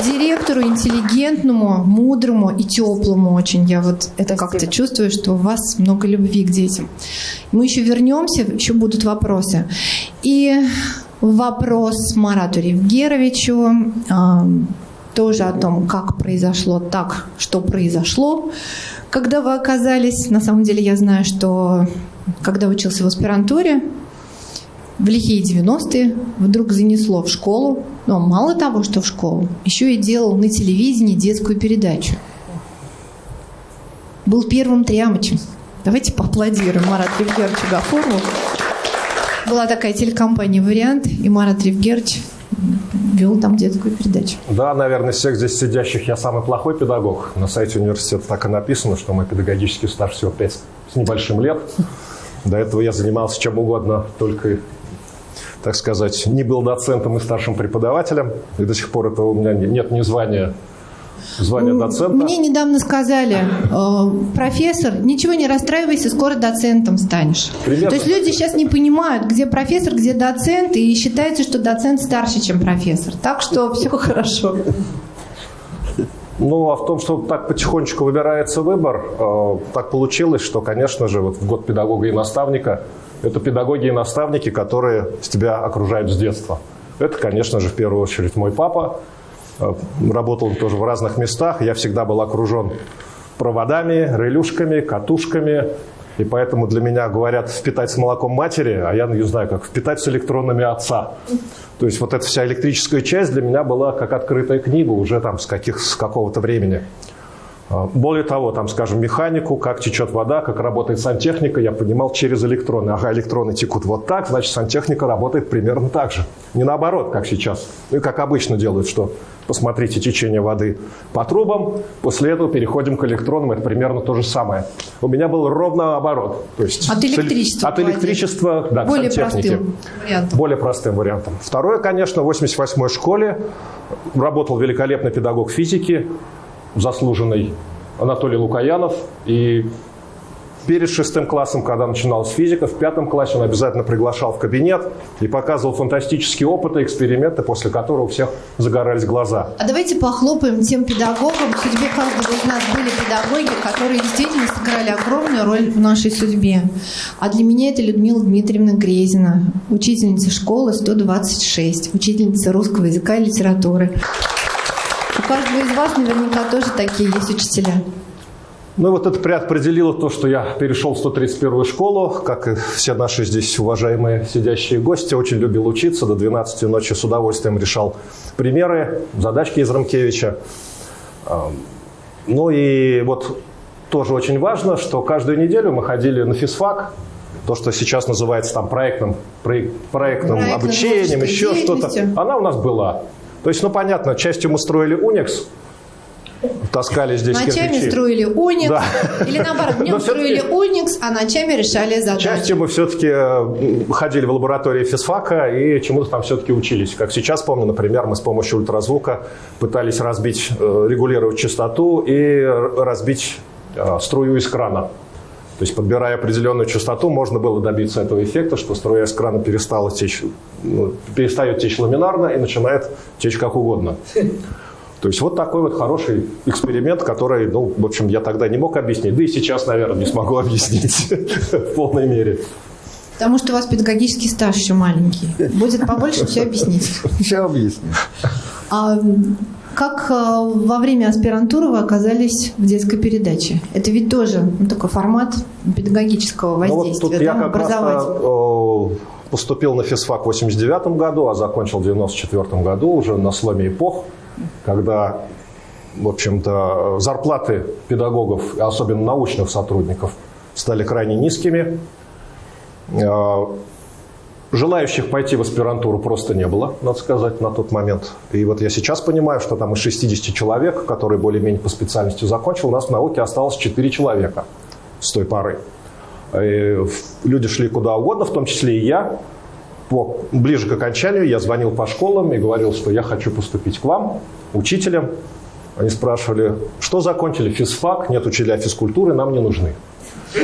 директору, интеллигентному, мудрому и теплому очень. Я вот это как-то чувствую, что у вас много любви к детям. Мы еще вернемся, еще будут вопросы. И вопрос Марату Ревгеровичу тоже о том, как произошло так, что произошло когда вы оказались, на самом деле я знаю, что когда учился в аспирантуре, в лихие 90-е вдруг занесло в школу, но мало того, что в школу, еще и делал на телевидении детскую передачу. Был первым триамычем. Давайте поаплодируем Марату Евгерчу Гафурову. Была такая телекомпания «Вариант», и Марат Ревгерович вел там детскую передачу. Да, наверное, из всех здесь сидящих я самый плохой педагог. На сайте университета так и написано, что мой педагогический стаж всего 5 с небольшим лет. До этого я занимался чем угодно, только, так сказать, не был доцентом и старшим преподавателем. И до сих пор этого у меня нет ни звания звание доцента. Мне недавно сказали, э, профессор, ничего не расстраивайся, скоро доцентом станешь. Примерно. То есть люди сейчас не понимают, где профессор, где доцент, и считается, что доцент старше, чем профессор. Так что [laughs] все хорошо. Ну, а в том, что так потихонечку выбирается выбор, э, так получилось, что, конечно же, вот в год педагога и наставника это педагоги и наставники, которые с тебя окружают с детства. Это, конечно же, в первую очередь мой папа, работал тоже в разных местах. Я всегда был окружен проводами, релюшками, катушками. И поэтому для меня говорят впитать с молоком матери, а я не знаю, как впитать с электронами отца. То есть вот эта вся электрическая часть для меня была как открытая книга уже там с, каких, с какого-то времени. А, более того, там, скажем, механику, как течет вода, как работает сантехника, я понимал через электроны. Ага, электроны текут вот так, значит, сантехника работает примерно так же. Не наоборот, как сейчас. И как обычно делают, что посмотрите течение воды по трубам, после этого переходим к электронам, это примерно то же самое. У меня был ровно наоборот. То есть от электричества. От электричества, да, Более к сантехнике. Простым вариантом. Более простым вариантом. Второе, конечно, в 88-й школе работал великолепный педагог физики, заслуженный Анатолий Лукаянов. И перед шестым классом, когда начиналась физика, в пятом классе он обязательно приглашал в кабинет и показывал фантастические опыты, эксперименты, после которых у всех загорались глаза. А давайте похлопаем тем педагогам. В судьбе каждого из нас были педагоги, которые действительно сыграли огромную роль в нашей судьбе. А для меня это Людмила Дмитриевна Грезина, учительница школы 126, учительница русского языка и литературы. У каждого из вас наверняка тоже такие есть учителя. Ну вот это преопределило то, что я перешел в 131-ю школу, как и все наши здесь уважаемые сидящие гости, очень любил учиться, до 12 ночи с удовольствием решал примеры, задачки из Рамкевича. Ну и вот тоже очень важно, что каждую неделю мы ходили на физфак, то, что сейчас называется там проектным, проектным, проектным обучением, еще что-то, она у нас была. То есть, ну понятно, частью мы строили Unix, таскали здесь Ночами кирпичи. строили Unix, да. или наоборот, днем строили Unix, а ночами решали задачи. Частью мы все-таки э, ходили в лаборатории физфака и чему-то там все-таки учились. Как сейчас помню, например, мы с помощью ультразвука пытались разбить, э, регулировать частоту и разбить э, струю из крана. То есть, подбирая определенную частоту, можно было добиться этого эффекта, что струя из крана перестала течь, ну, перестает течь ламинарно и начинает течь как угодно. То есть вот такой вот хороший эксперимент, который, ну, в общем, я тогда не мог объяснить, да и сейчас, наверное, не смогу [laughs] объяснить в полной мере. Потому что у вас педагогический стаж еще маленький. Будет побольше, все объяснить. Все объясню. Как э, во время аспирантуры вы оказались в детской передаче? Это ведь тоже ну, такой формат педагогического воздействия, ну, вот тут да, я как раз образовательного. э, поступил на физфак в 89 году, а закончил в 94 году уже на сломе эпох, когда, в общем-то, зарплаты педагогов, особенно научных сотрудников, стали крайне низкими. Э, Желающих пойти в аспирантуру просто не было, надо сказать, на тот момент. И вот я сейчас понимаю, что там из 60 человек, которые более-менее по специальности закончил, у нас в науке осталось 4 человека с той поры. И люди шли куда угодно, в том числе и я. По, ближе к окончанию я звонил по школам и говорил, что я хочу поступить к вам, учителем. Они спрашивали, что закончили, физфак, нет учителя физкультуры, нам не нужны.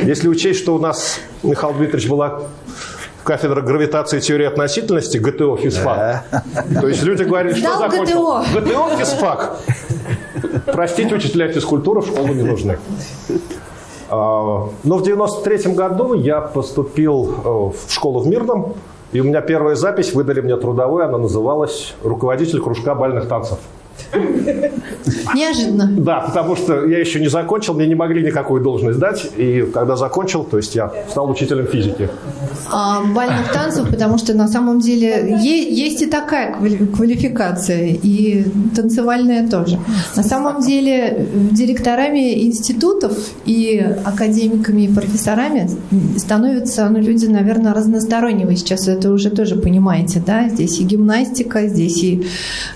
Если учесть, что у нас, Михаил Дмитриевич, была кафедра гравитации и теории относительности, ГТО, физфак. То есть люди говорили, что Сдал закончил? ГТО. ГТО, физфак. Простите, учителя физкультуры в школу не нужны. А, Но в 93 году я поступил э, в школу в Мирном, и у меня первая запись, выдали мне трудовую, она называлась «Руководитель кружка бальных танцев». Неожиданно. Да, потому что я еще не закончил, мне не могли никакую должность дать. И когда закончил, то есть я стал учителем физики. А, бальных танцев, потому что на самом деле есть и такая квали- квалификация, и танцевальная тоже. На самом деле директорами институтов и академиками и профессорами становятся ну, люди, наверное, разностороннего. Сейчас это уже тоже понимаете, да? Здесь и гимнастика, здесь и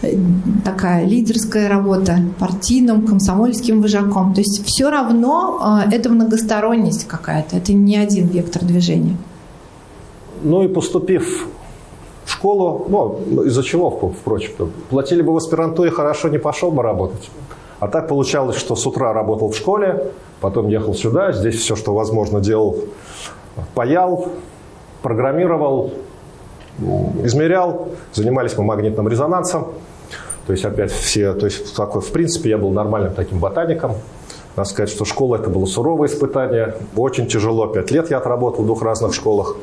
э, такая лидерская работа партийным, комсомольским вожаком. То есть все равно э, это многосторонность какая-то, это не один вектор движения. Ну и поступив в школу, ну, из-за чего, впрочем, платили бы в аспирантуре, хорошо не пошел бы работать. А так получалось, что с утра работал в школе, потом ехал сюда, здесь все, что возможно, делал, паял, программировал, измерял, занимались мы магнитным резонансом. То есть опять все, то есть такой, в принципе, я был нормальным таким ботаником. Надо сказать, что школа это было суровое испытание, очень тяжело, пять лет я отработал в двух разных школах.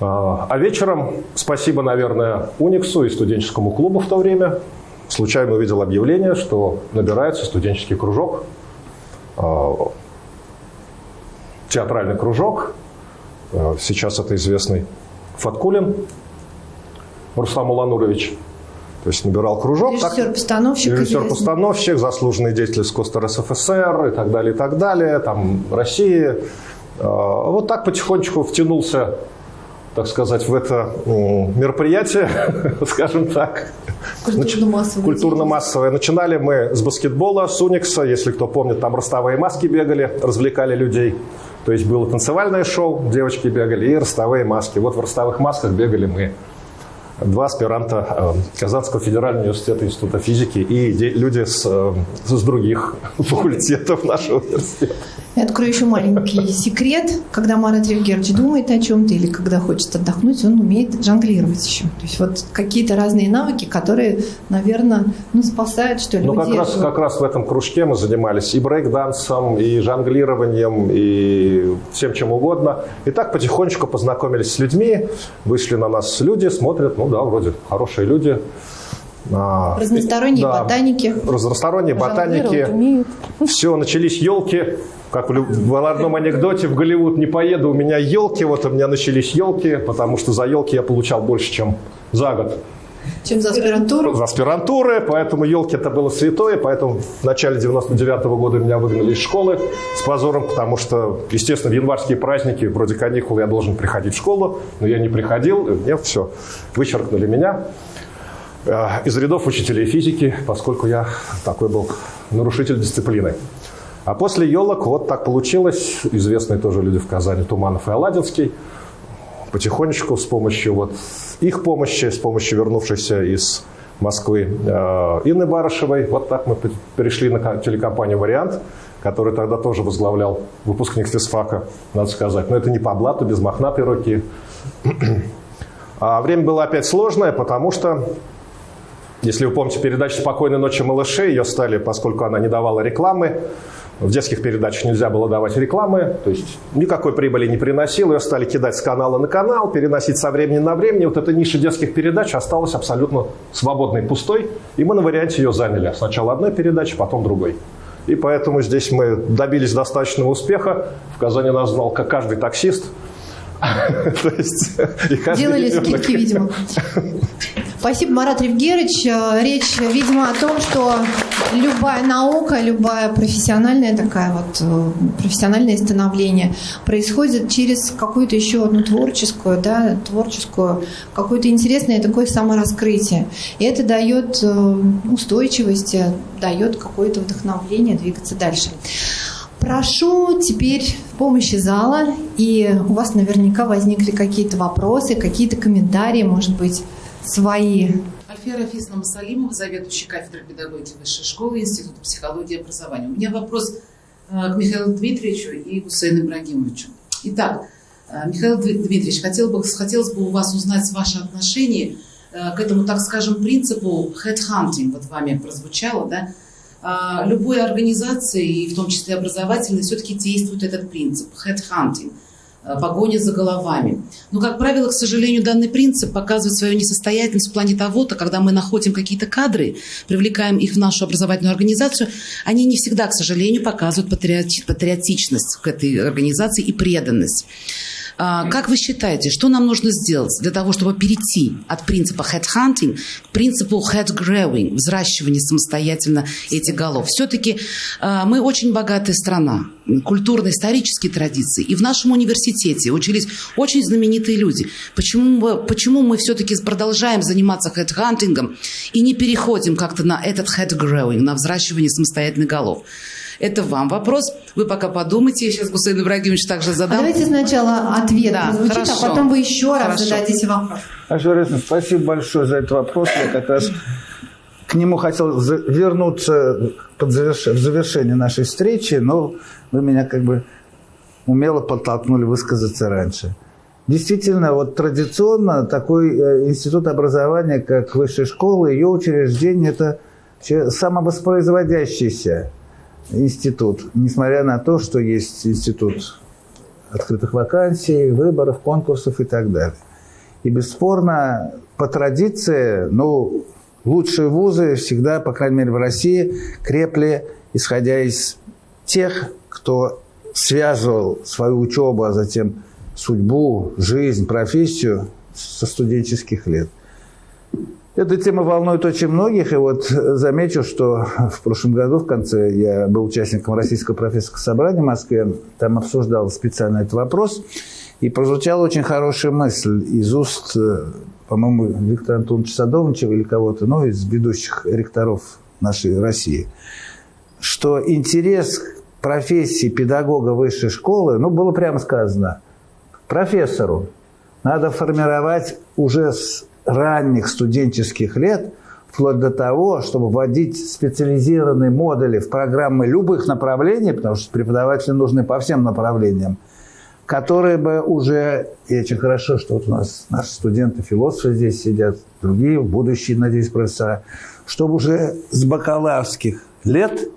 А вечером, спасибо, наверное, Униксу и студенческому клубу в то время, случайно увидел объявление, что набирается студенческий кружок, театральный кружок. Сейчас это известный Фаткулин Рустам Уланурович. То есть набирал кружок. Режиссер-постановщик. Режиссер-постановщик, заслуженный деятель из КОСТа РСФСР и так далее, и так далее. Там России. Вот так потихонечку втянулся так сказать, в это мероприятие, [laughs] скажем так. Культурно-массовое. Культурно-массовое. Начинали мы с баскетбола, с Уникса. Если кто помнит, там ростовые маски бегали, развлекали людей. То есть было танцевальное шоу, девочки бегали, и ростовые маски. Вот в ростовых масках бегали мы. Два аспиранта Казанского федерального университета Института физики и люди с, с других [laughs] факультетов нашего университета. Я открою еще маленький [laughs] секрет. Когда Марат Евгерович думает о чем-то или когда хочет отдохнуть, он умеет жонглировать еще. То есть вот какие-то разные навыки, которые, наверное, ну, спасают, что ли, Ну, как раз, как раз в этом кружке мы занимались и брейк-дансом, и жонглированием, и всем чем угодно. И так потихонечку познакомились с людьми, вышли на нас люди, смотрят, ну да, вроде хорошие люди. Разносторонние да, ботаники. Разносторонние ботаники. Все, начались елки. Как в одном анекдоте в Голливуд не поеду, у меня елки, вот у меня начались елки, потому что за елки я получал больше, чем за год. Чем за аспирантуру? За аспирантуры, поэтому елки это было святое, поэтому в начале 99 -го года меня выгнали из школы с позором, потому что, естественно, в январские праздники, вроде каникул, я должен приходить в школу, но я не приходил, мне все, вычеркнули меня из рядов учителей физики, поскольку я такой был нарушитель дисциплины. А после елок вот так получилось, известные тоже люди в Казани, Туманов и Аладинский, потихонечку с помощью вот их помощи, с помощью вернувшейся из Москвы э, Инны Барышевой, вот так мы перешли на телекомпанию «Вариант», который тогда тоже возглавлял выпускник физфака, надо сказать. Но это не по блату, без мохнатой руки. А время было опять сложное, потому что, если вы помните передачу «Спокойной ночи, малыши», ее стали, поскольку она не давала рекламы, в детских передачах нельзя было давать рекламы, то есть никакой прибыли не приносил, ее стали кидать с канала на канал, переносить со времени на время. Вот эта ниша детских передач осталась абсолютно свободной, пустой, и мы на варианте ее заняли. Сначала одной передачи, потом другой. И поэтому здесь мы добились достаточного успеха. В Казани нас знал как каждый таксист. [laughs] Делали скидки, видимо. [laughs] Спасибо, Марат Ревгерович. Э, речь, видимо, о том, что любая наука, любая профессиональная такая вот, э, профессиональное становление происходит через какую-то еще одну творческую, да, творческую, какое-то интересное такое самораскрытие. И это дает э, устойчивость, дает какое-то вдохновление двигаться дальше. Прошу теперь помощи зала, и у вас наверняка возникли какие-то вопросы, какие-то комментарии, может быть, свои. Альфия Рафисовна Масалимова, заведующий кафедрой педагогики Высшей школы Института психологии и образования. У меня вопрос э, к Михаилу Дмитриевичу и Гусейну Ибрагимовичу. Итак, э, Михаил Дмитриевич, хотел бы, хотелось бы у вас узнать ваше отношение э, к этому, так скажем, принципу headhunting, вот вами прозвучало, да, а, любой организации, и в том числе образовательной, все-таки действует этот принцип – headhunting – погоня за головами. Но, как правило, к сожалению, данный принцип показывает свою несостоятельность в плане того-то, когда мы находим какие-то кадры, привлекаем их в нашу образовательную организацию, они не всегда, к сожалению, показывают патриотичность к этой организации и преданность. А, как вы считаете, что нам нужно сделать для того, чтобы перейти от принципа headhunting к принципу head-growing, взращивания самостоятельно этих голов? Все-таки а, мы очень богатая страна, культурно-исторические традиции. И в нашем университете учились очень знаменитые люди. Почему, почему мы все-таки продолжаем заниматься headhunting и не переходим как-то на этот head-growing, на взращивание самостоятельных голов? Это вам вопрос. Вы пока подумайте. Я сейчас Гусейн Ибрагимович также задам. А давайте сначала ответ да, прозвучит, а хорошо. а потом вы еще раз хорошо. зададите вопрос. Аша спасибо большое за этот вопрос. Я как раз к нему хотел вернуться под заверш... в завершение нашей встречи, но вы меня как бы умело подтолкнули высказаться раньше. Действительно, вот традиционно такой э, институт образования, как высшая школа, ее учреждение – это самовоспроизводящийся институт, несмотря на то, что есть институт открытых вакансий, выборов, конкурсов и так далее. И бесспорно, по традиции, ну, лучшие вузы всегда, по крайней мере в России, крепли, исходя из тех, кто связывал свою учебу, а затем судьбу, жизнь, профессию со студенческих лет. Эта тема волнует очень многих, и вот замечу, что в прошлом году, в конце, я был участником Российского профессорского собрания в Москве, там обсуждал специально этот вопрос, и прозвучала очень хорошая мысль из уст, по-моему, Виктора Антоновича Садовничева или кого-то, ну, из ведущих ректоров нашей России, что интерес к профессии педагога высшей школы, ну, было прямо сказано, профессору надо формировать уже с ранних студенческих лет, вплоть до того, чтобы вводить специализированные модули в программы любых направлений, потому что преподаватели нужны по всем направлениям, которые бы уже, и очень хорошо, что вот у нас наши студенты-философы здесь сидят, другие будущие, надеюсь, профессора, чтобы уже с бакалаврских лет,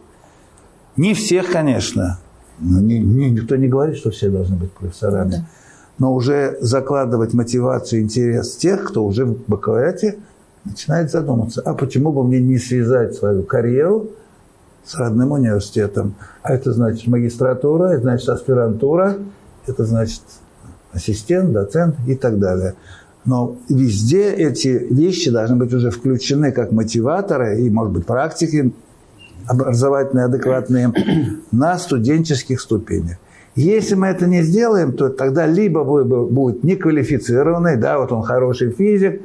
не всех, конечно, но ни, ни, никто не говорит, что все должны быть профессорами, да но уже закладывать мотивацию, интерес тех, кто уже в бакалавриате начинает задуматься, а почему бы мне не связать свою карьеру с родным университетом? А это значит магистратура, это значит аспирантура, это значит ассистент, доцент и так далее. Но везде эти вещи должны быть уже включены как мотиваторы и, может быть, практики образовательные, адекватные на студенческих ступенях. Если мы это не сделаем, то тогда либо будет неквалифицированный, да, вот он хороший физик,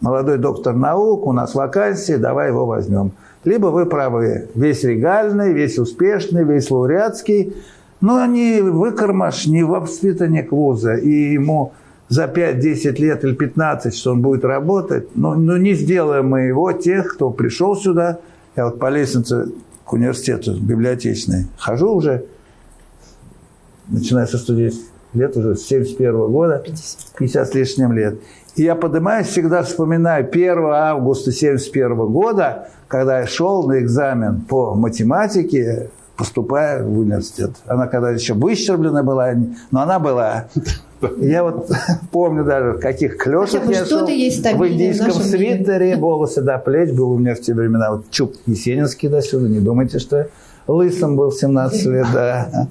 молодой доктор наук, у нас вакансия, давай его возьмем. Либо вы правы, весь регальный, весь успешный, весь лауреатский, но не выкормаш, не воспитанник вуза, и ему за 5-10 лет или 15, что он будет работать, но, но не сделаем мы его, тех, кто пришел сюда, я вот по лестнице к университету библиотечный. Хожу уже, начиная со студии лет уже, с 71 года, 50 с лишним лет. И я поднимаюсь, всегда вспоминаю 1 августа 71 года, когда я шел на экзамен по математике, поступая в университет. Она когда еще выщерблена была, но она была. Я вот [laughs] помню даже, в каких клешах я шел. В индийском в свитере, волосы до плеч. Был у меня в те времена вот чуб Есенинский до сюда. Не думайте, что я лысым был 17 лет, да.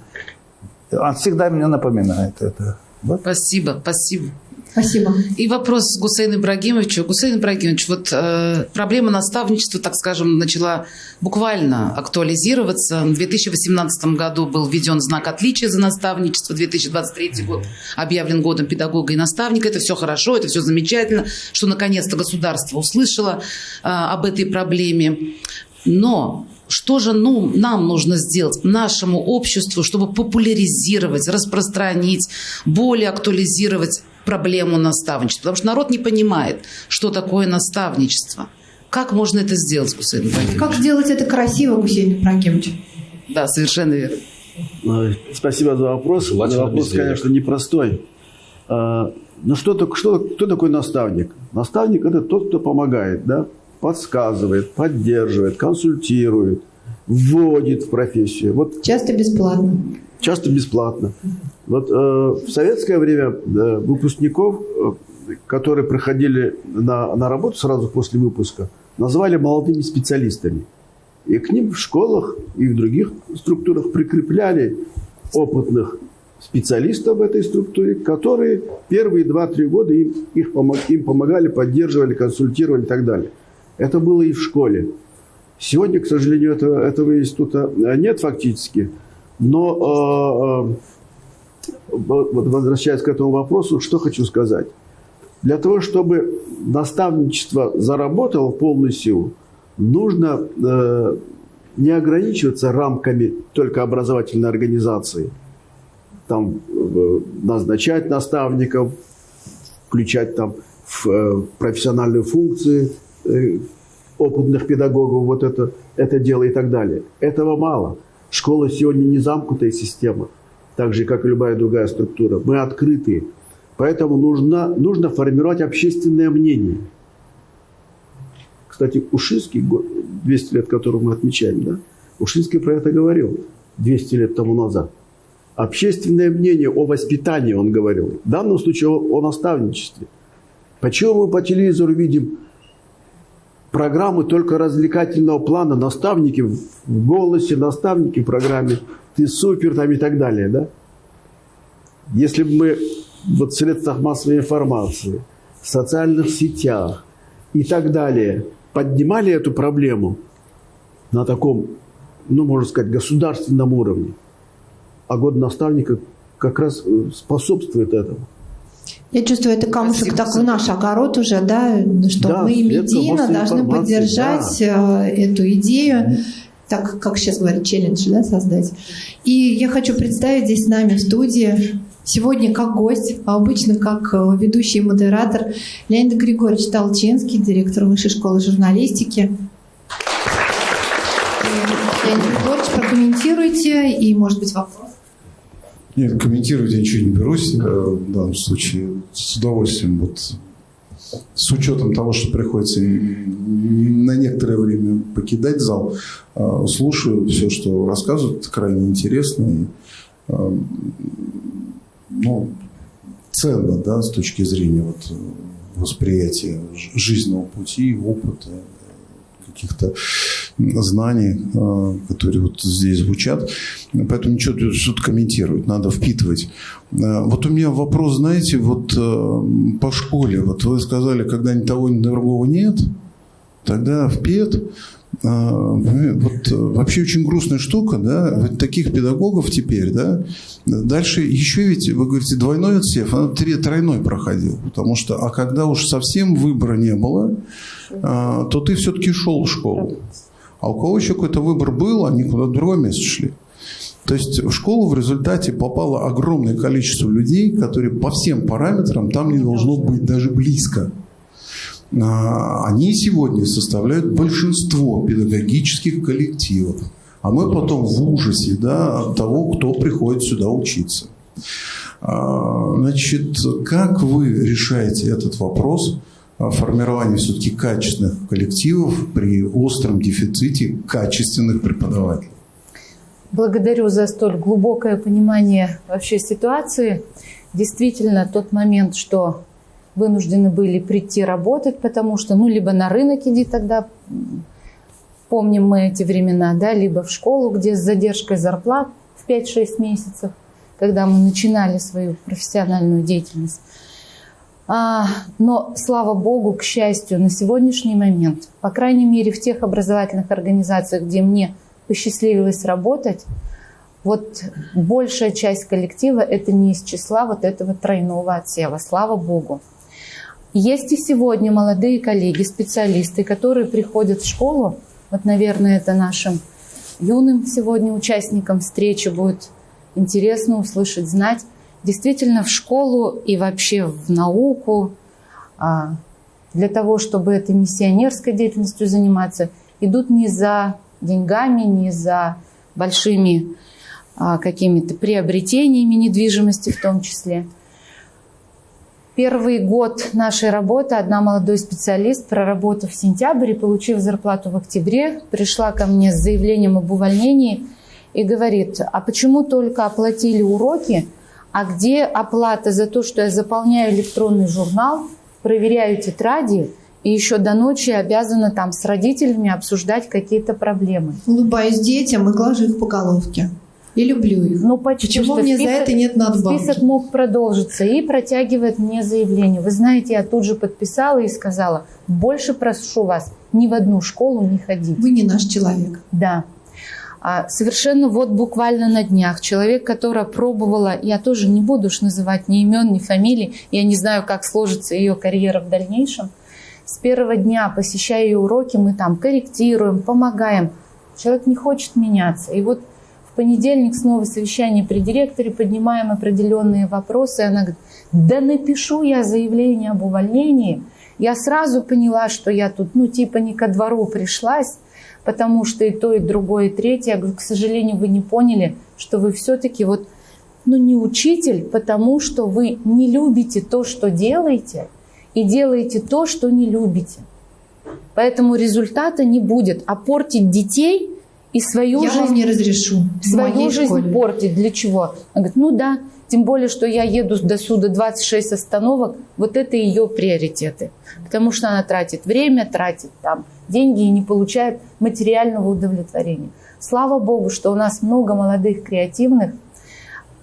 Он всегда меня напоминает это. Вот. Спасибо, спасибо. Спасибо. И вопрос Гусейну Ибрагимовичу. Гусейн Ибрагимович, вот э, проблема наставничества, так скажем, начала буквально актуализироваться. В 2018 году был введен знак отличия за наставничество, 2023 год объявлен годом педагога и наставника. Это все хорошо, это все замечательно, что наконец-то государство услышало э, об этой проблеме. Но что же ну, нам нужно сделать, нашему обществу, чтобы популяризировать, распространить, более актуализировать проблему наставничества? Потому что народ не понимает, что такое наставничество. Как можно это сделать, Гусейн Ибрагимович? Как сделать это красиво, Гусейн Ибрагимович? Да, совершенно верно. Спасибо за вопрос. Желательно вопрос, конечно, непростой. А, ну, что, что, кто такой наставник? Наставник – это тот, кто помогает, да? Подсказывает, поддерживает, консультирует, вводит в профессию. Вот, часто бесплатно. Часто бесплатно. Вот э, в советское время э, выпускников, э, которые приходили на, на работу сразу после выпуска, называли молодыми специалистами. И к ним в школах и в других структурах прикрепляли опытных специалистов в этой структуре, которые первые 2-3 года им, их, им помогали, поддерживали, консультировали и так далее. Это было и в школе. Сегодня, к сожалению, этого, этого института нет фактически. Но, э, э, возвращаясь к этому вопросу, что хочу сказать. Для того, чтобы наставничество заработало в полную силу, нужно э, не ограничиваться рамками только образовательной организации. Там э, назначать наставников, включать там в э, профессиональные функции – Э, опытных педагогов вот это, это дело и так далее. Этого мало. Школа сегодня не замкнутая система, так же, как и любая другая структура. Мы открытые. Поэтому нужно, нужно формировать общественное мнение. Кстати, Ушинский, 200 лет, который мы отмечаем, да? Ушинский про это говорил 200 лет тому назад. Общественное мнение о воспитании, он говорил. В данном случае о, о наставничестве. Почему мы по телевизору видим программы только развлекательного плана, наставники в голосе, наставники в программе «Ты супер» там и так далее, да? Если бы мы вот в средствах массовой информации, в социальных сетях и так далее поднимали эту проблему на таком, ну, можно сказать, государственном уровне, а год наставника как раз способствует этому. Я чувствую, это камушек Спасибо. такой наш огород уже, да, что да, мы медийно должны поддержать да. Э, эту идею, так как сейчас говорят, челлендж да, создать. И я хочу представить здесь с нами в студии сегодня как гость, а обычно как э, ведущий модератор Леонид Григорьевич Толчинский, директор Высшей школы журналистики. Леонид Григорьевич, прокомментируйте и, может быть, вопрос. Нет, комментировать я ничего не берусь э, в данном случае. С удовольствием вот с учетом того, что приходится на некоторое время покидать зал, э, слушаю все, что рассказывают, крайне интересно и э, ну, ценно да, с точки зрения вот, восприятия жизненного пути, опыта, каких-то знаний, э, которые вот здесь звучат. Поэтому ничего тут комментировать, надо впитывать. Э, вот у меня вопрос, знаете, вот э, по школе. Вот вы сказали, когда ни того, ни другого нет, тогда в вот вообще очень грустная штука, да, таких педагогов теперь, да, дальше еще ведь, вы говорите, двойной отсев, она тройной проходил, потому что, а когда уж совсем выбора не было, то ты все-таки шел в школу. А у кого еще какой-то выбор был, они куда-то другое место шли. То есть в школу в результате попало огромное количество людей, которые по всем параметрам там не должно быть даже близко. А, они сегодня составляют большинство педагогических коллективов. а мы потом в ужасе да, от того, кто приходит сюда учиться. А, значит, как вы решаете этот вопрос формирования все-таки качественных коллективов при остром дефиците качественных преподавателей? Благодарю за столь глубокое понимание вообще ситуации. Действительно, тот момент, что вынуждены были прийти работать, потому что, ну, либо на рынок иди тогда, помним мы эти времена, да, либо в школу, где с задержкой зарплат в 5-6 месяцев, когда мы начинали свою профессиональную деятельность. А, но, слава богу, к счастью, на сегодняшний момент, по крайней мере, в тех образовательных организациях, где мне посчастливилось работать, вот большая часть коллектива – это не из числа вот этого тройного отсева, слава богу. Есть и сегодня молодые коллеги, специалисты, которые приходят в школу. Вот, наверное, это нашим юным сегодня участникам встречи будет интересно услышать, знать. Действительно, в школу и вообще в науку, а, для того, чтобы этой миссионерской деятельностью заниматься, идут не за деньгами, не за большими а, какими-то приобретениями недвижимости в том числе. Первый год нашей работы одна молодой специалист, проработав в сентябре, получив зарплату в октябре, пришла ко мне с заявлением об увольнении и говорит, а почему только оплатили уроки, а где оплата за то, что я заполняю электронный журнал, проверяю тетради, и еще до ночи обязана там с родителями обсуждать какие-то проблемы. Улыбаюсь детям и глажу их по головке. И люблю их. Ну, почти Почему мне список, за это нет надбавки? Список мог продолжиться и протягивает мне заявление. Вы знаете, я тут же подписала и сказала, больше прошу вас ни в одну школу не ходить. Вы не наш человек. Да. А совершенно вот буквально на днях человек, которая пробовала, я тоже не буду уж называть ни имен, ни фамилий, я не знаю, как сложится ее карьера в дальнейшем, с первого дня, посещая ее уроки, мы там корректируем, помогаем. Человек не хочет меняться. И вот понедельник снова совещание при директоре, поднимаем определенные вопросы. Она говорит, да напишу я заявление об увольнении. Я сразу поняла, что я тут, ну, типа не ко двору пришлась, потому что и то, и другое, и третье. Я говорю, к сожалению, вы не поняли, что вы все-таки вот, ну, не учитель, потому что вы не любите то, что делаете – и делаете то, что не любите. Поэтому результата не будет. А портить детей и свою я жизнь... вам не разрешу. Свою жизнь школе. портить. Для чего? Она говорит, ну да, тем более, что я еду до суда 26 остановок, вот это ее приоритеты. Потому что она тратит время, тратит там деньги и не получает материального удовлетворения. Слава Богу, что у нас много молодых, креативных,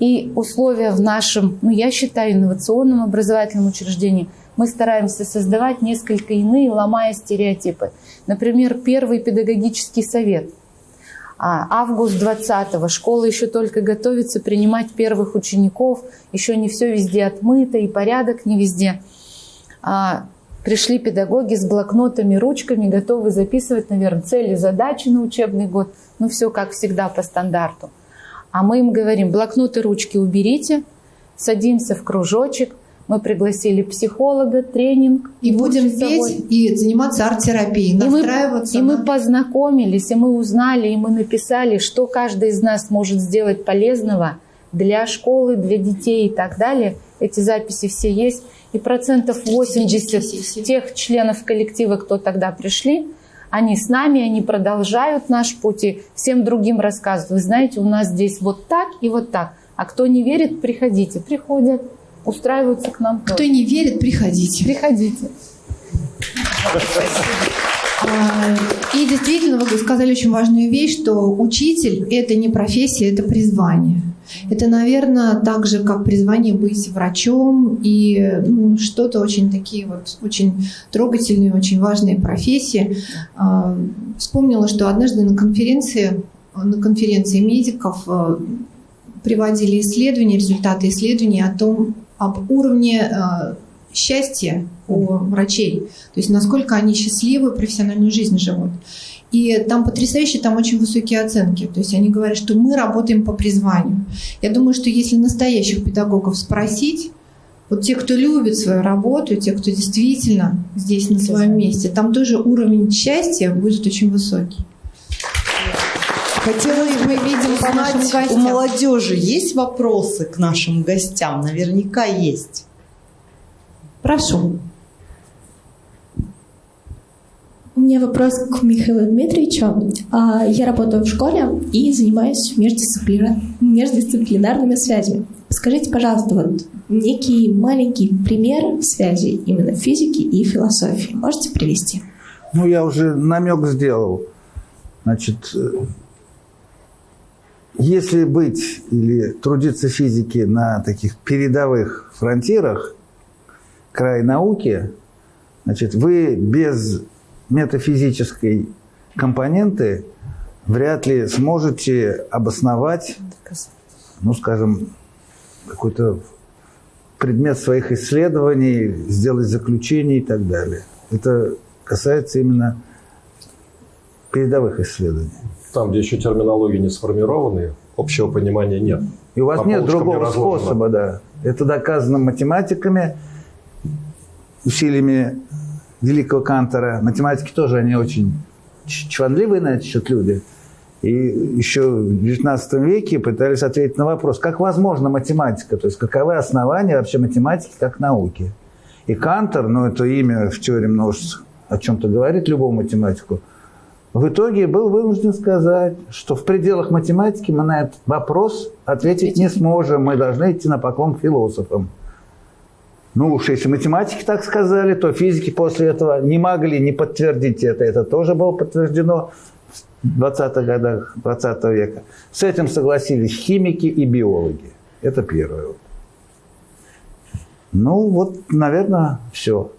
и условия в нашем, ну я считаю, инновационном образовательном учреждении – мы стараемся создавать несколько иные, ломая стереотипы. Например, первый педагогический совет. А, август 20-го. Школа еще только готовится принимать первых учеников. Еще не все везде отмыто и порядок не везде. А, пришли педагоги с блокнотами, ручками, готовы записывать, наверное, цели, задачи на учебный год. Ну, все как всегда по стандарту. А мы им говорим, блокноты, ручки уберите, садимся в кружочек, мы пригласили психолога, тренинг. И будем петь и заниматься арт-терапией, настраиваться. И, мы, и мы познакомились, и мы узнали, и мы написали, что каждый из нас может сделать полезного для школы, для детей и так далее. Эти записи все есть. И процентов 80 тех членов коллектива, кто тогда пришли, они с нами, они продолжают наш путь и всем другим рассказывают. Вы знаете, у нас здесь вот так и вот так. А кто не верит, приходите. Приходят устраиваются к нам. Кто не верит, приходите. Приходите. А, и действительно, вы сказали очень важную вещь, что учитель – это не профессия, это призвание. Это, наверное, так же, как призвание быть врачом и ну, что-то очень такие вот очень трогательные, очень важные профессии. А, вспомнила, что однажды на конференции, на конференции медиков а, приводили исследования, результаты исследований о том, об уровне э, счастья у врачей, то есть насколько они счастливы, профессиональную жизнь живут. И там потрясающие, там очень высокие оценки. То есть они говорят, что мы работаем по призванию. Я думаю, что если настоящих педагогов спросить, вот те, кто любит свою работу, те, кто действительно здесь на своем месте, там тоже уровень счастья будет очень высокий. Хотелось бы мы видим по нашим узнать, у молодежи есть вопросы к нашим гостям? Наверняка есть. Прошу. У меня вопрос к Михаилу Дмитриевичу. А, Я работаю в школе и занимаюсь междисциплина- междисциплинарными связями. Скажите, пожалуйста, вот некий маленький пример связи именно физики и философии. Можете привести? Ну, я уже намек сделал. Значит, э, если быть или трудиться физике на таких передовых фронтирах, край науки, значит, вы без метафизической компоненты вряд ли сможете обосновать, ну, скажем, какой-то предмет своих исследований, сделать заключение и так далее. Это касается именно передовых исследований. Там, где еще терминологии не сформированы, общего понимания нет. И у вас По нет не другого способа, да. Это доказано математиками, усилиями великого Кантора. Математики тоже, они очень чванливые на этот счет люди. И еще в XIX веке пытались ответить на вопрос, как возможна математика, то есть каковы основания вообще математики как науки. И Кантор, ну это имя в теории множеств о чем-то говорит любому математику, в итоге был вынужден сказать, что в пределах математики мы на этот вопрос ответить не сможем, мы должны идти на поклон к философам. Ну уж если математики так сказали, то физики после этого не могли не подтвердить это. Это тоже было подтверждено в 20-х годах 20 века. С этим согласились химики и биологи. Это первое. Ну вот, наверное, все.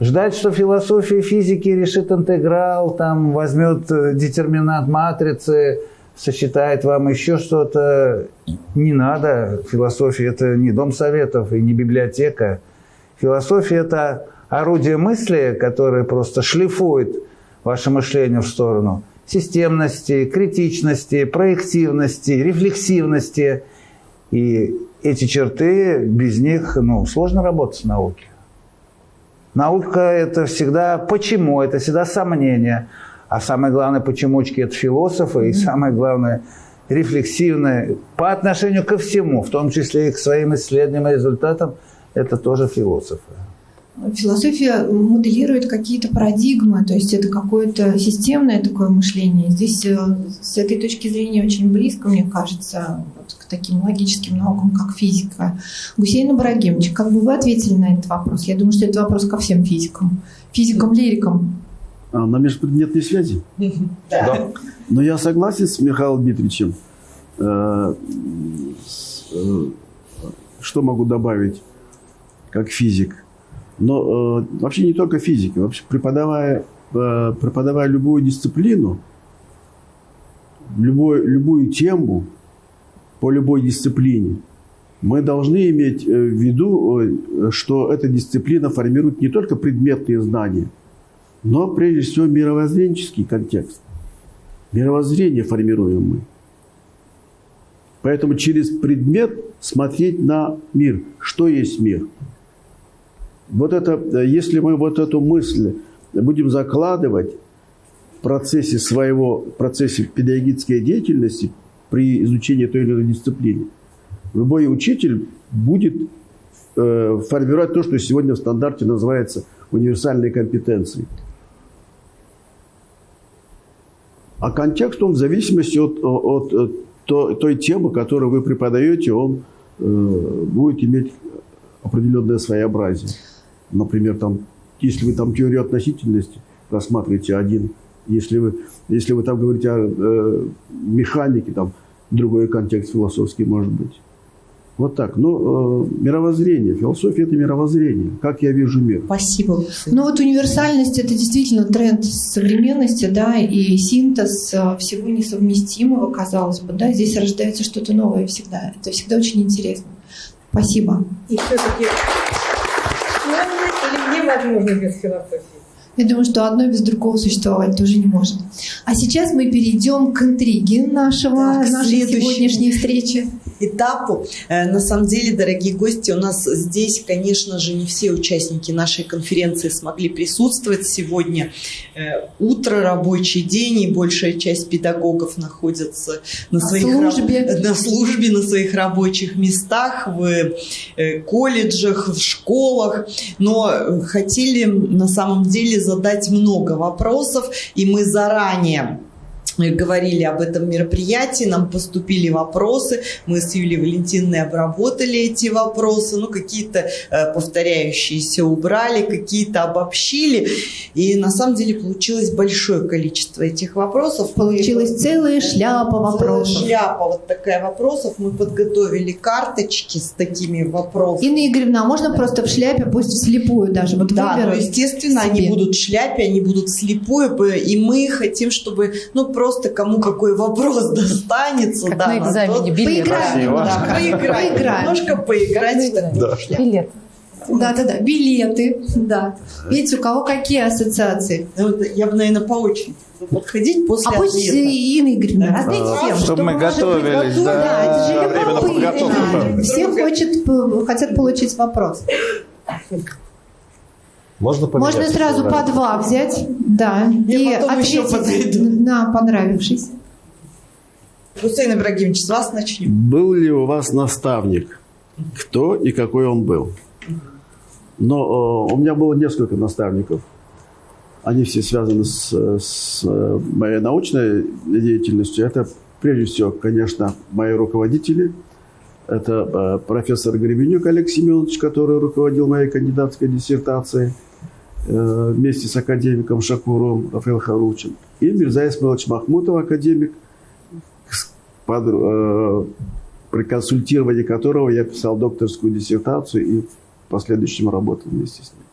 Ждать, что философия физики решит интеграл, там возьмет э, детерминант матрицы, сосчитает вам еще что-то, не надо. Философия – это не дом советов и не библиотека. Философия – это орудие мысли, которое просто шлифует ваше мышление в сторону системности, критичности, проективности, рефлексивности. И эти черты, без них ну, сложно работать в науке. Наука – это всегда почему, это всегда сомнение. А самое главное, почемучки – это философы, и самое главное – рефлексивное по отношению ко всему, в том числе и к своим исследованиям и результатам, это тоже философы. Философия моделирует какие-то парадигмы, то есть это какое-то системное такое мышление. Здесь э, с этой точки зрения очень близко, мне кажется, вот к таким логическим наукам, как физика. Гусейн Ибрагимович, как бы вы ответили на этот вопрос? Я думаю, что это вопрос ко всем физикам, физикам-лирикам. А, на межпредметной связи? Да. Но я согласен с Михаилом Дмитриевичем. Э, э, Что могу добавить как физик? Но э, вообще не только физик. Вообще преподавая, э, преподавая любую дисциплину, любой, любую тему по любой дисциплине, мы должны иметь э, в виду, э, что эта дисциплина формирует не только предметные знания, но прежде всего мировоззренческий контекст. Мировоззрение формируем мы. Поэтому через предмет смотреть на мир. Что есть мир? Вот это, э, если мы вот эту мысль будем закладывать в процессе своего, в процессе педагогической деятельности при изучении той или иной дисциплины, любой учитель будет э, формировать то, что сегодня в стандарте называется универсальной компетенцией. А контекст, он в зависимости от, от, от то- той темы, которую вы преподаете, он э, будет иметь определенное своеобразие. Например, там, если вы там теорию относительности рассматриваете один, если вы, если вы там говорите о э, механике, там другой контекст философский может быть. Вот так. Но э, мировоззрение, философия – это мировоззрение. Как я вижу мир. Спасибо. Ну вот универсальность – это действительно тренд современности, да, и синтез э, всего несовместимого, казалось бы, да, здесь рождается что-то новое всегда. Это всегда очень интересно. Спасибо. И все-таки невозможно без философии? Я думаю, что одно без другого существовать тоже не может. А сейчас мы перейдем к интриге нашего, Так, нашей сегодняшней встречи. этапу. Э, на самом деле, дорогие гости, у нас здесь, конечно же, не все участники нашей конференции смогли присутствовать. Сегодня э, утро, рабочий день, и большая часть педагогов находится на, своих службе. раб- на службе, на своих рабочих местах, в э, колледжах, в школах. Но хотели на самом деле задать много вопросов, и мы заранее говорили об этом мероприятии, нам поступили вопросы, мы с Юлией Валентиновной обработали эти вопросы, ну, какие-то э, повторяющиеся убрали, какие-то обобщили, и на самом деле получилось большое количество этих вопросов. Получилась целая шляпа Целая вопросов. шляпа вот такая вопросов. Мы подготовили карточки с такими вопросами. Инна Игоревна, а можно просто в шляпе, пусть вслепую даже, вот Да, ну, естественно, себе. они будут в шляпе, они будут слепую, б- и мы хотим, чтобы, ну, просто кому какой вопрос [laughs] достанется. Как да, на экзамене, билет. Поиграем. Да, [laughs] поиграть, Поиграем. немножко поиграть шляпу. Билет. Да, да, да. Билеты. Да. Видите, у кого какие ассоциации? Ну, Я бы, наверное, по очереди подходить после А пусть ответа. Инна Игоревна, Да. раздайте А, всем. чтобы мы готовились, да. Да, это же Время на подготовку. любопытно. Все хочет, п- хотят получить вопрос. [laughs] Можно поменять? Можно сразу по два взять, да, и потом еще ответить на понравившийся. Гусейн Ибрагимович, с вас начнем. Был ли у вас наставник? Кто и какой он был? Но э, у меня было несколько наставников. Они все связаны с, с э, моей научной деятельностью. Это, прежде всего, конечно, мои руководители. Это э, профессор Гребенюк Олег Семенович, который руководил моей кандидатской диссертацией вместе с академиком Шакуром Рафаэл Харучем. И Мирза Исмаилович Махмутов, академик, под, э, при консультировании которого я писал докторскую диссертацию и в последующем работал вместе с ним.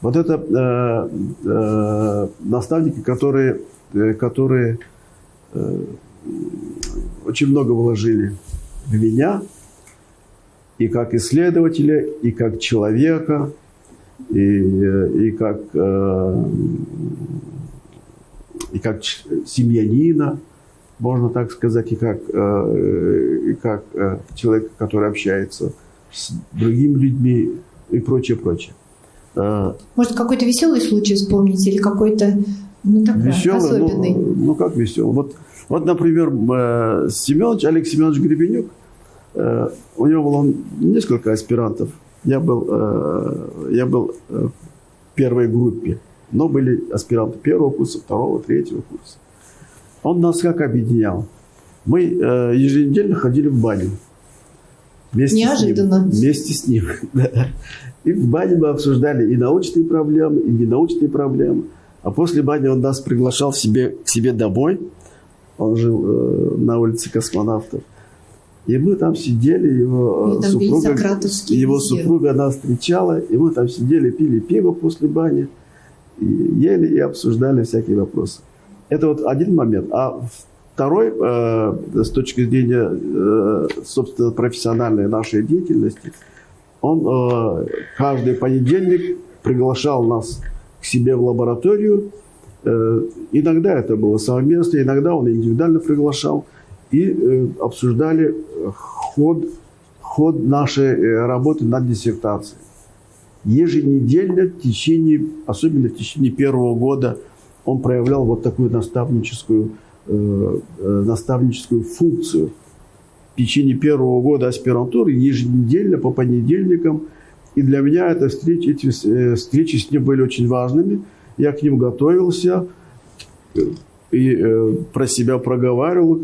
Вот это э, э, наставники, которые, э, которые э, очень много вложили в меня и как исследователя, и как человека, и, э, и как, э, и как семьянина, можно так сказать, и как, э, и как человек, который общается с другими людьми и прочее, прочее. Может, какой-то веселый случай вспомнить или какой-то ну, такой Веселый, ну, особенный? ну как веселый? Вот, вот например, Семенович, Олег Семенович Гребенюк, у него было несколько аспирантов. Я был, э, я был э, в первой группе, но были аспиранты первого курса, второго, третьего курса. Он нас как объединял? Мы э, еженедельно ходили в баню. Вместе Неожиданно. С ним, вместе с ним. [laughs] да. И в бане мы обсуждали и научные проблемы, и ненаучные проблемы. А после бани он нас приглашал себе, к себе домой. Он жил э, на улице космонавтов. И мы там сидели, его, э, там супруга, его супруга нас встречала, и мы там сидели, пили пиво после бани, и ели и обсуждали всякие вопросы. Это вот один момент. А второй, э, с точки зрения, э, собственно, профессиональной нашей деятельности, он э, каждый понедельник приглашал нас к себе в лабораторию. Э, иногда это было совместно, иногда он индивидуально приглашал. И э, обсуждали ход, ход нашей э, работы над диссертацией. Еженедельно в течение, особенно в течение первого года, он проявлял вот такую наставническую, э, э, наставническую функцию. В течение первого года аспирантуры еженедельно по понедельникам. И для меня это встречи, эти встречи с ним были очень важными. Я к ним готовился и э, про себя проговаривал,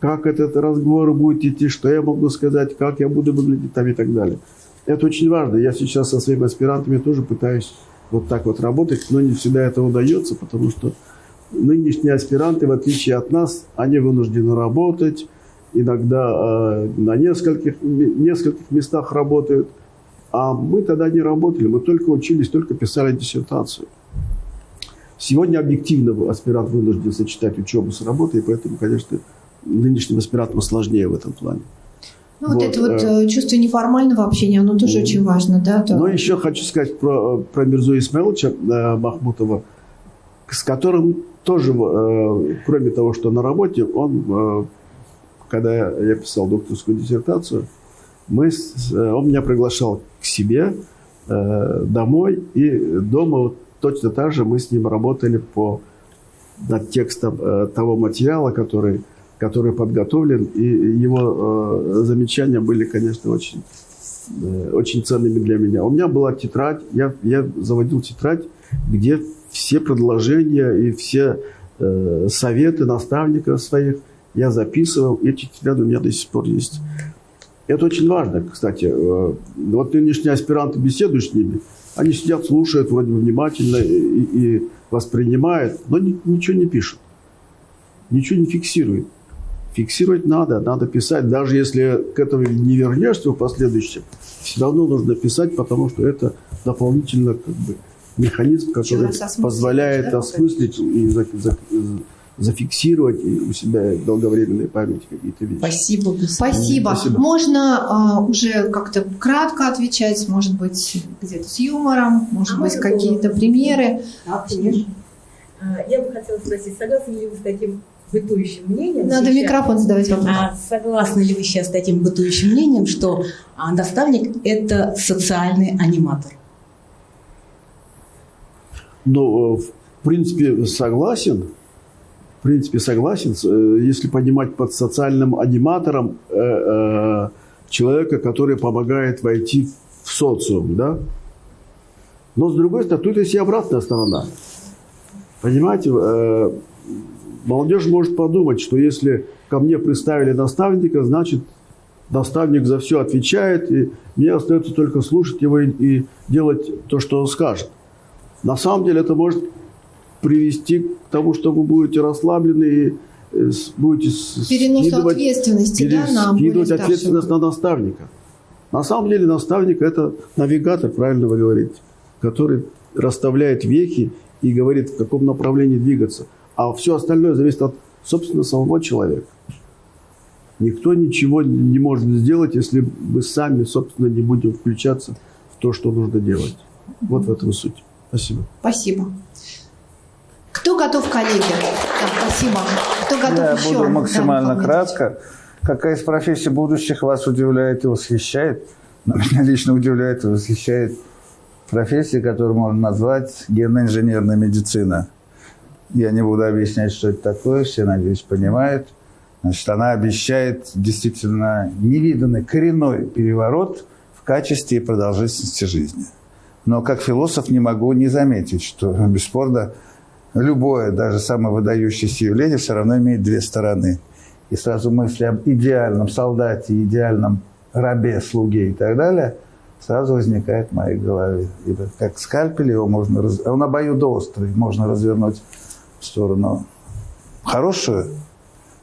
как этот разговор будет идти, что я могу сказать, как я буду выглядеть там и так далее. Это очень важно. Я сейчас со своими аспирантами тоже пытаюсь вот так вот работать, но не всегда это удается, потому что нынешние аспиранты, в отличие от нас, они вынуждены работать, иногда э, на нескольких, нескольких местах работают, а мы тогда не работали, мы только учились, только писали диссертацию. Сегодня объективно аспирант вынужден сочетать учебу с работой, и поэтому, конечно, нынешним аспирантам сложнее в этом плане. Ну, вот, Вот, это вот э, э, чувство неформального общения, оно тоже Мгм. очень важно, да? то- Но еще хочу сказать про, про Мирзу Исмаиловича э, Махмутова, с которым тоже, э, кроме того, что на работе, он э, когда я писал докторскую диссертацию, мы, с- э, он меня приглашал к себе э, домой, и дома вот точно так же мы с ним работали по над текстом э, того материала, который, который подготовлен, и его э, замечания были, конечно, очень, э, очень ценными для меня. У меня была тетрадь, я, я заводил тетрадь, где все предложения и все э, советы наставников своих я записывал, и эти тетради у меня до сих пор есть. Это очень важно, кстати. Э, Вот нынешние аспиранты беседуют с ними, они сидят, слушают вроде бы внимательно и, и воспринимают, но ни- ничего не пишут, ничего не фиксируют. Фиксировать надо, надо писать, даже если к этому не вернешься в последующем, все равно нужно писать, потому что это дополнительно как бы, механизм, который позволяет осмыслить и за- за- зафиксировать у себя долговременной памяти какие-то вещи. Спасибо. Спасибо. Спасибо. Можно а, уже как-то кратко отвечать, может быть, где-то с юмором, может А быть, какие-то было? примеры. Да, конечно. А, Я бы хотела спросить, согласны ли вы с таким бытующим мнением? Надо сейчас? микрофон задавать вопрос. А согласны ли вы сейчас с таким бытующим мнением, что а, наставник – это социальный аниматор? Ну, э, в принципе, согласен. В принципе, согласен. Э, Если понимать под социальным аниматором э, э, человека, который помогает войти в социум, да? Но, с другой стороны, тут есть и обратная сторона. Понимаете, э, молодежь может подумать, что если ко мне представили наставника, значит, наставник за все отвечает, и мне остается только слушать его и, и делать то, что он скажет. На самом деле это может привести к тому, что вы будете расслаблены и э, будете Перенос скидывать- ответственности, да, на более скидывать ответственность на наставника. На самом деле наставник – это навигатор, правильно вы говорите, который расставляет вехи и говорит, в каком направлении двигаться. А все остальное зависит от, собственно, самого человека. Никто ничего не может сделать, если мы сами, собственно, не будем включаться в то, что нужно делать. Вот в этом суть. Спасибо. Спасибо. Кто готов, коллеги? Да, спасибо. Кто готов Я еще? буду максимально Да, кратко. Какая из профессий будущих вас удивляет и восхищает? Но Меня лично удивляет и восхищает профессия, которую можно назвать генно-инженерная медицина. Я не буду объяснять, что это такое, все, надеюсь, понимают. Значит, она обещает действительно невиданный коренной переворот в качестве и продолжительности жизни. Но как философ не могу не заметить, что [laughs] бесспорно любое, даже самое выдающееся явление все равно имеет две стороны. И сразу мысли об идеальном солдате, идеальном рабе, слуге и так далее сразу возникает в моей голове. Ибо как скальпель его можно... Раз... Он обоюдоострый, можно развернуть в сторону хорошую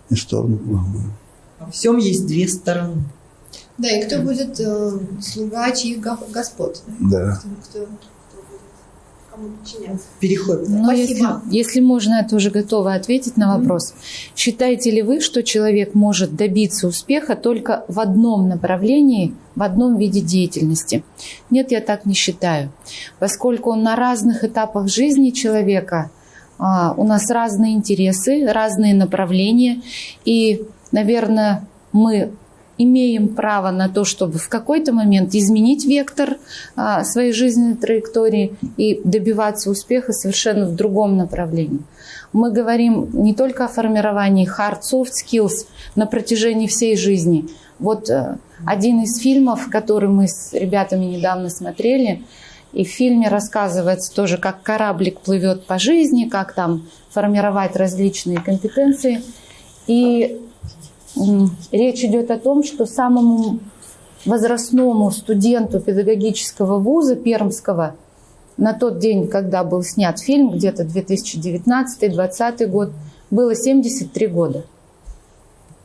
и в сторону плохую. Во всем есть две стороны. Да, и кто будет э, слуга чьих го- господ? Да. Кто, кто будет кому подчиняться? Переход. Ну, если, Спасибо. если можно, я тоже готова ответить на вопрос. Считаете ли вы, что человек может добиться успеха только в одном направлении, в одном виде деятельности? Нет, я так не считаю. Поскольку на разных этапах жизни человека у нас разные интересы, разные направления, и, наверное, мы имеем право на то, чтобы в какой-то момент изменить вектор а, своей жизненной траектории и добиваться успеха совершенно в другом направлении. Мы говорим не только о формировании hard soft skills на протяжении всей жизни. Вот э, один из фильмов, который мы с ребятами недавно смотрели, и в фильме рассказывается тоже, как кораблик плывет по жизни, как там формировать различные компетенции. И речь идет о том, что самому возрастному студенту педагогического вуза Пермского на тот день, когда был снят фильм, где-то 2019-2020 год, было 73 года.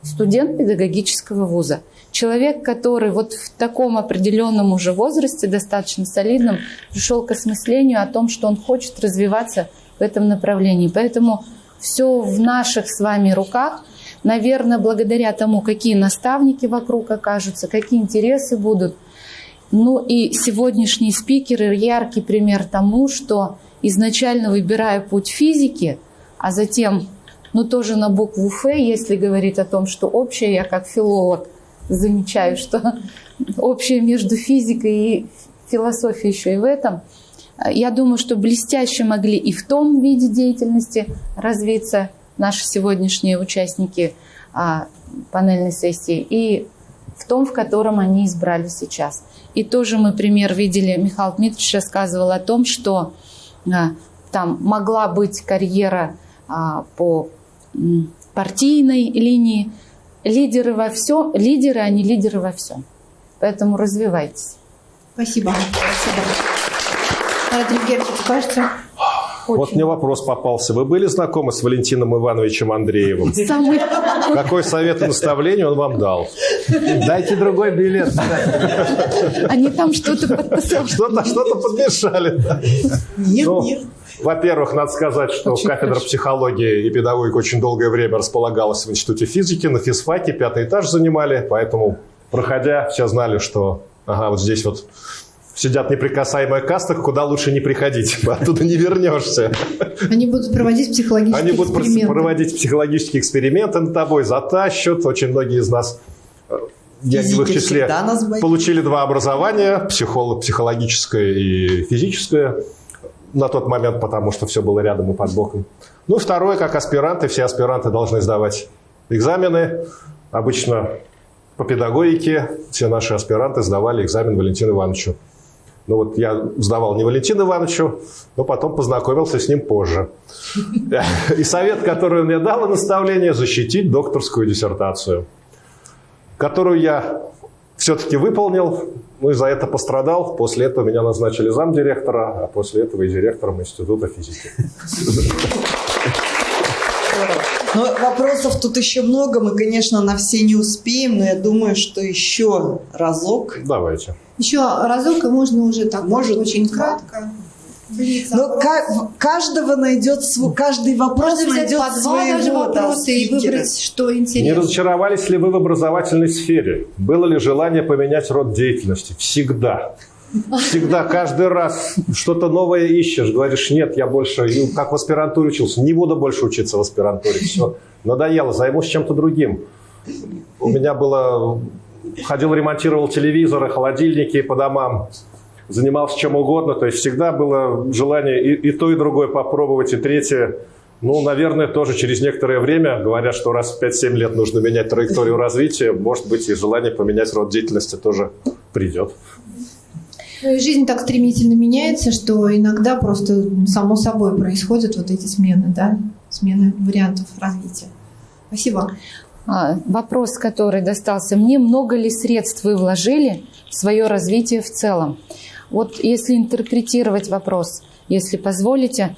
Студент педагогического вуза. Человек, который вот в таком определенном уже возрасте, достаточно солидном, пришел к осмыслению о том, что он хочет развиваться в этом направлении. Поэтому все в наших с вами руках. Наверное, благодаря тому, какие наставники вокруг окажутся, какие интересы будут. Ну и сегодняшние спикеры – яркий пример тому, что изначально выбирая путь физики, а затем но тоже на букву Ф, если говорить о том, что общее, я как филолог замечаю, что [laughs] общее между физикой и философией еще и в этом. Я думаю, что блестяще могли и в том виде деятельности развиться наши сегодняшние участники а, панельной сессии, и в том, в котором они избрали сейчас. И тоже мы пример видели, Михаил Дмитриевич рассказывал о том, что а, там могла быть карьера а, по партийной линии. Лидеры во всем, лидеры, а не лидеры во всем. Поэтому развивайтесь. Спасибо. Спасибо. Герчик, скажете? Очень. Вот мне вопрос попался. Вы были знакомы с Валентином Ивановичем Андреевым? [laughs] Самый... Какой совет и наставление он вам дал? Дайте другой билет. Они там что-то подписали. Что-то что подмешали. Нет, ну, нет. Во-первых, надо сказать, что очень кафедра хорошо. психологии и педагогики очень долгое время располагалась в Институте физики, на физфаке, пятый этаж занимали, поэтому, проходя, все знали, что ага, вот здесь вот сидят неприкасаемая каста, куда лучше не приходить, [laughs] оттуда не вернешься. Они будут проводить психологические Они будут эксперименты. проводить психологические эксперименты над тобой, затащат. Очень многие из нас, э, я не в их числе, получили два образования, психолог, психологическое и физическое на тот момент, потому что все было рядом и под боком. Ну, второе, как аспиранты, все аспиранты должны сдавать экзамены. Обычно по педагогике все наши аспиранты сдавали экзамен Валентину Ивановичу. Ну вот я сдавал не Валентину Ивановичу, но потом познакомился с ним позже. И совет, который он мне дал, наставление защитить докторскую диссертацию, которую я все-таки выполнил, ну и за это пострадал. После этого меня назначили замдиректора, а после этого и директором Института физики. Но вопросов тут еще много, мы, конечно, на все не успеем, но я думаю, что еще разок. Давайте. Еще разок, и можно уже так Может, очень кратко. Но каждого найдет свой, каждый вопрос Можно найдет по два своего даже вопроса да, и выбрать, что интересно. Не разочаровались ли вы в образовательной сфере? Было ли желание поменять род деятельности? Всегда. Всегда, каждый раз что-то новое ищешь. Говоришь, нет, я больше, как в аспирантуре учился, не буду больше учиться в аспирантуре. Все, надоело, займусь чем-то другим. У меня было... Ходил, ремонтировал телевизоры, холодильники по домам. Занимался чем угодно. То есть всегда было желание и, и то, и другое попробовать, и третье. Ну, наверное, тоже через некоторое время, говорят, что раз в 5-7 лет нужно менять траекторию [laughs] развития, может быть, и желание поменять род деятельности тоже придет. Ну и жизнь так стремительно меняется, что иногда просто само собой происходят вот эти смены, да, смены вариантов развития. Спасибо. А, вопрос, который достался мне, много ли средств вы вложили в свое развитие в целом? Вот если интерпретировать вопрос, если позволите,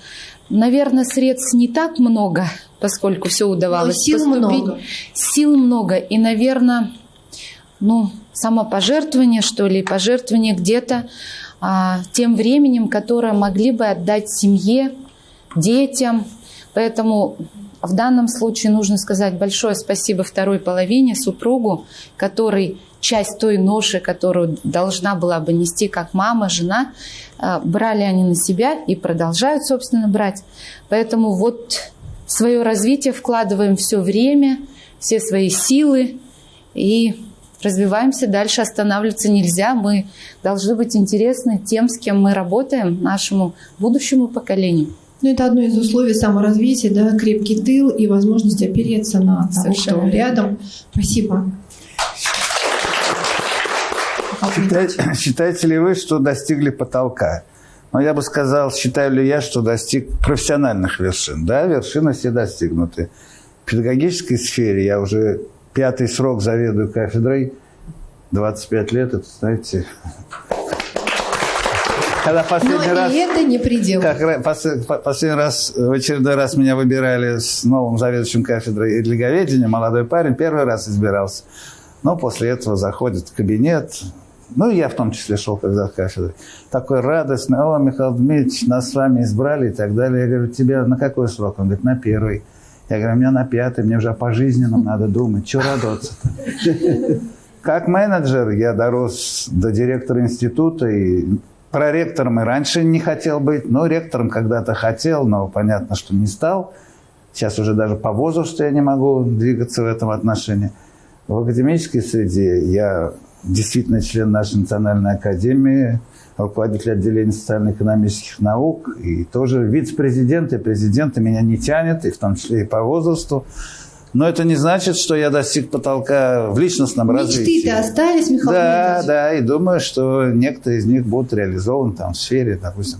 наверное, средств не так много, поскольку все удавалось Но сил поступить. много. Сил много. И, наверное, ну, самопожертвование, что ли, пожертвование где-то а, тем временем, которое могли бы отдать семье, детям. Поэтому в данном случае нужно сказать большое спасибо второй половине, супругу, который часть той ноши, которую должна была бы нести как мама, жена, а, брали они на себя и продолжают, собственно, брать. Поэтому вот свое развитие вкладываем все время, все свои силы и развиваемся, дальше останавливаться нельзя. Мы должны быть интересны тем, с кем мы работаем, нашему будущему поколению. Ну, это одно из условий саморазвития, да, крепкий тыл и возможность опереться на того, что рядом. Спасибо. Считаете, [clears throat] считаете ли вы, что достигли потолка? Но ну, я бы сказал, считаю ли я, что достиг профессиональных вершин. Да, вершины все достигнуты. В педагогической сфере я уже пятый срок заведую кафедрой, 25 лет, это, знаете... [laughs] Когда последний Но раз, и это не предел. Как, последний раз, в очередной раз меня выбирали с новым заведующим кафедрой религоведения, молодой парень, первый раз избирался. Но после этого заходит в кабинет, ну, я в том числе шел когда кафедры. Такой радостный, о, Михаил Дмитриевич, нас с вами избрали и так далее. Я говорю, тебя на какой срок? Он говорит, на первый. Я говорю, у меня на пятый, мне уже пожизненно надо думать, что радоваться-то. Как менеджер я дорос до директора института, и проректором и раньше не хотел быть, но ректором когда-то хотел, но понятно, что не стал. Сейчас уже даже по возрасту я не могу двигаться в этом отношении. В академической среде я действительно член нашей национальной академии, руководитель отделения социально-экономических наук и тоже вице-президент и президента меня не тянет, и в том числе и по возрасту. Но это не значит, что я достиг потолка в личностном Мечты развитии. Мечты-то остались, Михаил Да, Леонидович? да, и думаю, что некоторые из них будут реализованы там в сфере, допустим,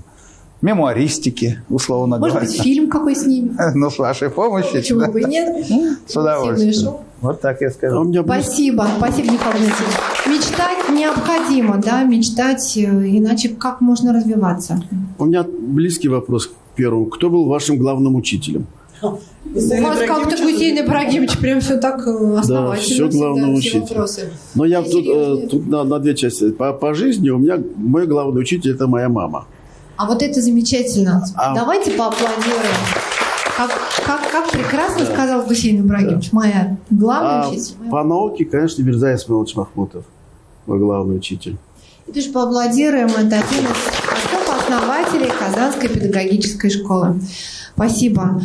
мемуаристики, условно Может говоря. быть, фильм какой снимем? [laughs] Ну, с вашей помощью. Почему бы и нет? С удовольствием. Вот так я А скажу. меня близ- Спасибо, спасибо, Михаил Леонидович. Мечтать необходимо, да, мечтать, э, иначе как можно развиваться? у меня близкий вопрос к первому. Кто был вашим главным учителем? У вас как-то Гусейн Ибрагимович прям все так э, основательно всегда, главного все учителя. вопросы. Но я тут, э, тут на, на две части. По, по жизни у меня мой главный учитель это моя мама. А вот это замечательно. А- Давайте поаплодируем. Как, как, как прекрасно сказал Гусейн Ибрагимович, моя главная А учитель. моя по науке, конечно, Мирза Исмаилович Махмутов, мой главный учитель. И тоже поаплодируем. Это один из отцов-основателей Казанской педагогической школы. Спасибо.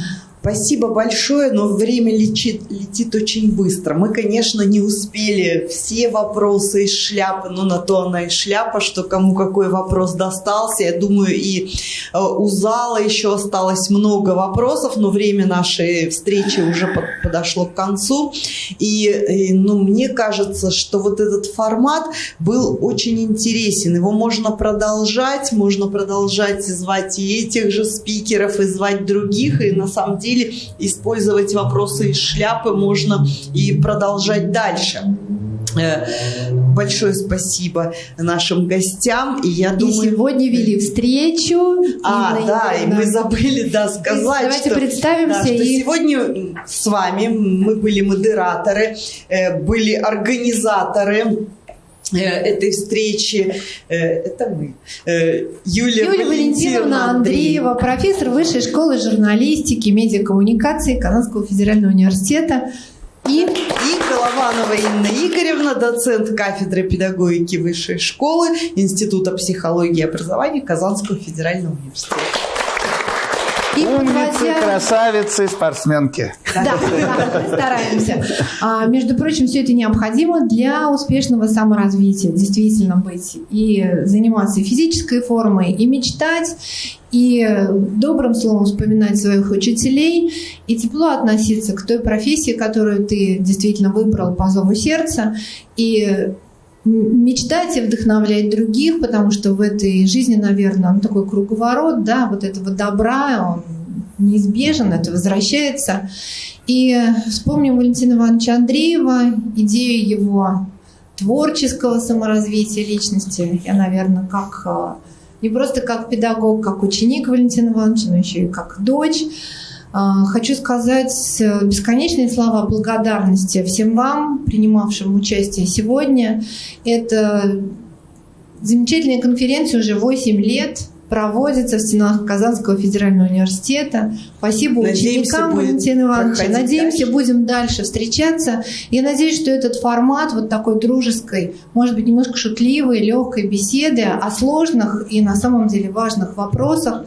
Спасибо большое, но время летит, летит очень быстро. Мы, конечно, не успели все вопросы из шляпы, но на то она и шляпа, что кому какой вопрос достался. Я думаю, и э, у зала еще осталось много вопросов, но время нашей встречи уже под- подошло к концу. И, и, ну, мне кажется, что вот этот формат был очень интересен. Его можно продолжать, можно продолжать и звать и этих же спикеров, и звать других, и на самом деле использовать вопросы из шляпы можно и продолжать дальше. Э, Большое спасибо нашим гостям. И я И думаю... сегодня вели встречу. А, Инна да, и мы забыли, да, сказать, Давайте что, представимся да, что и- сегодня с вами мы были модераторы, э, были организаторы этой встречи. Э, Это мы. Э, Юлия, Юлия Валентиновна Андреева, профессор Высшей школы журналистики медиакоммуникации Казанского федерального университета. И И Голованова Инна Игоревна, доцент кафедры педагогики Высшей школы Института психологии и образования Казанского федерального университета. И Умницы, подводя- красавицы, спортсменки. Да, да, стараемся. А, между прочим, все это необходимо для успешного саморазвития. Действительно быть и заниматься физической формой, и мечтать, и добрым словом вспоминать своих учителей, и тепло относиться к той профессии, которую ты действительно выбрал по зову сердца, и мечтать и вдохновлять других, потому что в этой жизни, наверное, ну, такой круговорот, да, вот этого добра, он неизбежен, это возвращается. И вспомним Валентина Ивановича Андреева, идею его творческого саморазвития личности. Я, наверное, как э, не просто как педагог, как ученик Валентина Ивановича, но еще и как дочь. Э, Хочу сказать э, бесконечные слова благодарности всем вам, принимавшим участие сегодня. Это замечательная конференция уже 8 лет проводится в стенах Казанского федерального университета. Спасибо Надеемся, ученикам Валентина Ивановича. Надеемся, дальше. будем дальше встречаться. Я надеюсь, что этот формат вот такой дружеской, может быть, немножко шутливой, легкой беседы о сложных и на самом деле важных вопросах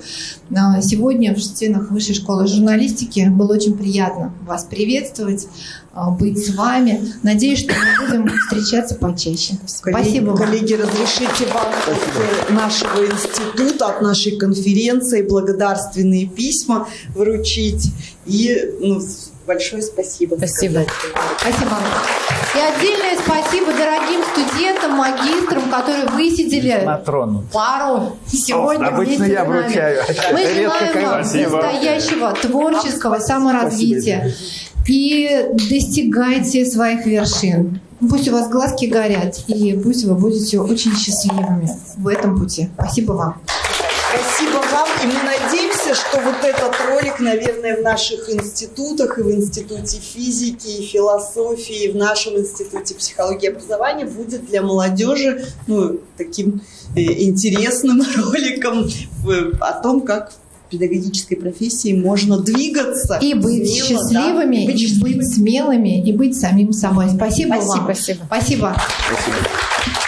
а, сегодня в стенах Высшей школы журналистики было очень приятно вас приветствовать, быть с вами. Надеюсь, что мы будем встречаться почаще. Коллеги, Спасибо вам. коллеги, разрешите вам от нашего института, от нашей конференции благодарственные письма вручить. И ну, большое спасибо. Спасибо. Спасибо. И отдельное спасибо дорогим студентам, магистрам, которые высидели Матрону. пару сегодня Обычно вместе я с нами. вручаю. Мы желаем вам Спасибо. настоящего творческого саморазвития и достигайте своих вершин. Пусть у вас глазки горят, и пусть вы будете очень счастливыми в этом пути. Спасибо вам. Спасибо вам. И мы надеемся, что вот этот ролик, наверное, в наших институтах, и в Институте физики, и философии, и в нашем Институте психологии и образования будет для молодежи ну, таким э, интересным [laughs] роликом в- о том, как педагогической профессии можно двигаться. И быть смело, да, счастливыми, и быть и быть смелыми, и быть самим собой. Спасибо, Спасибо, вам. спасибо. Спасибо. Спасибо.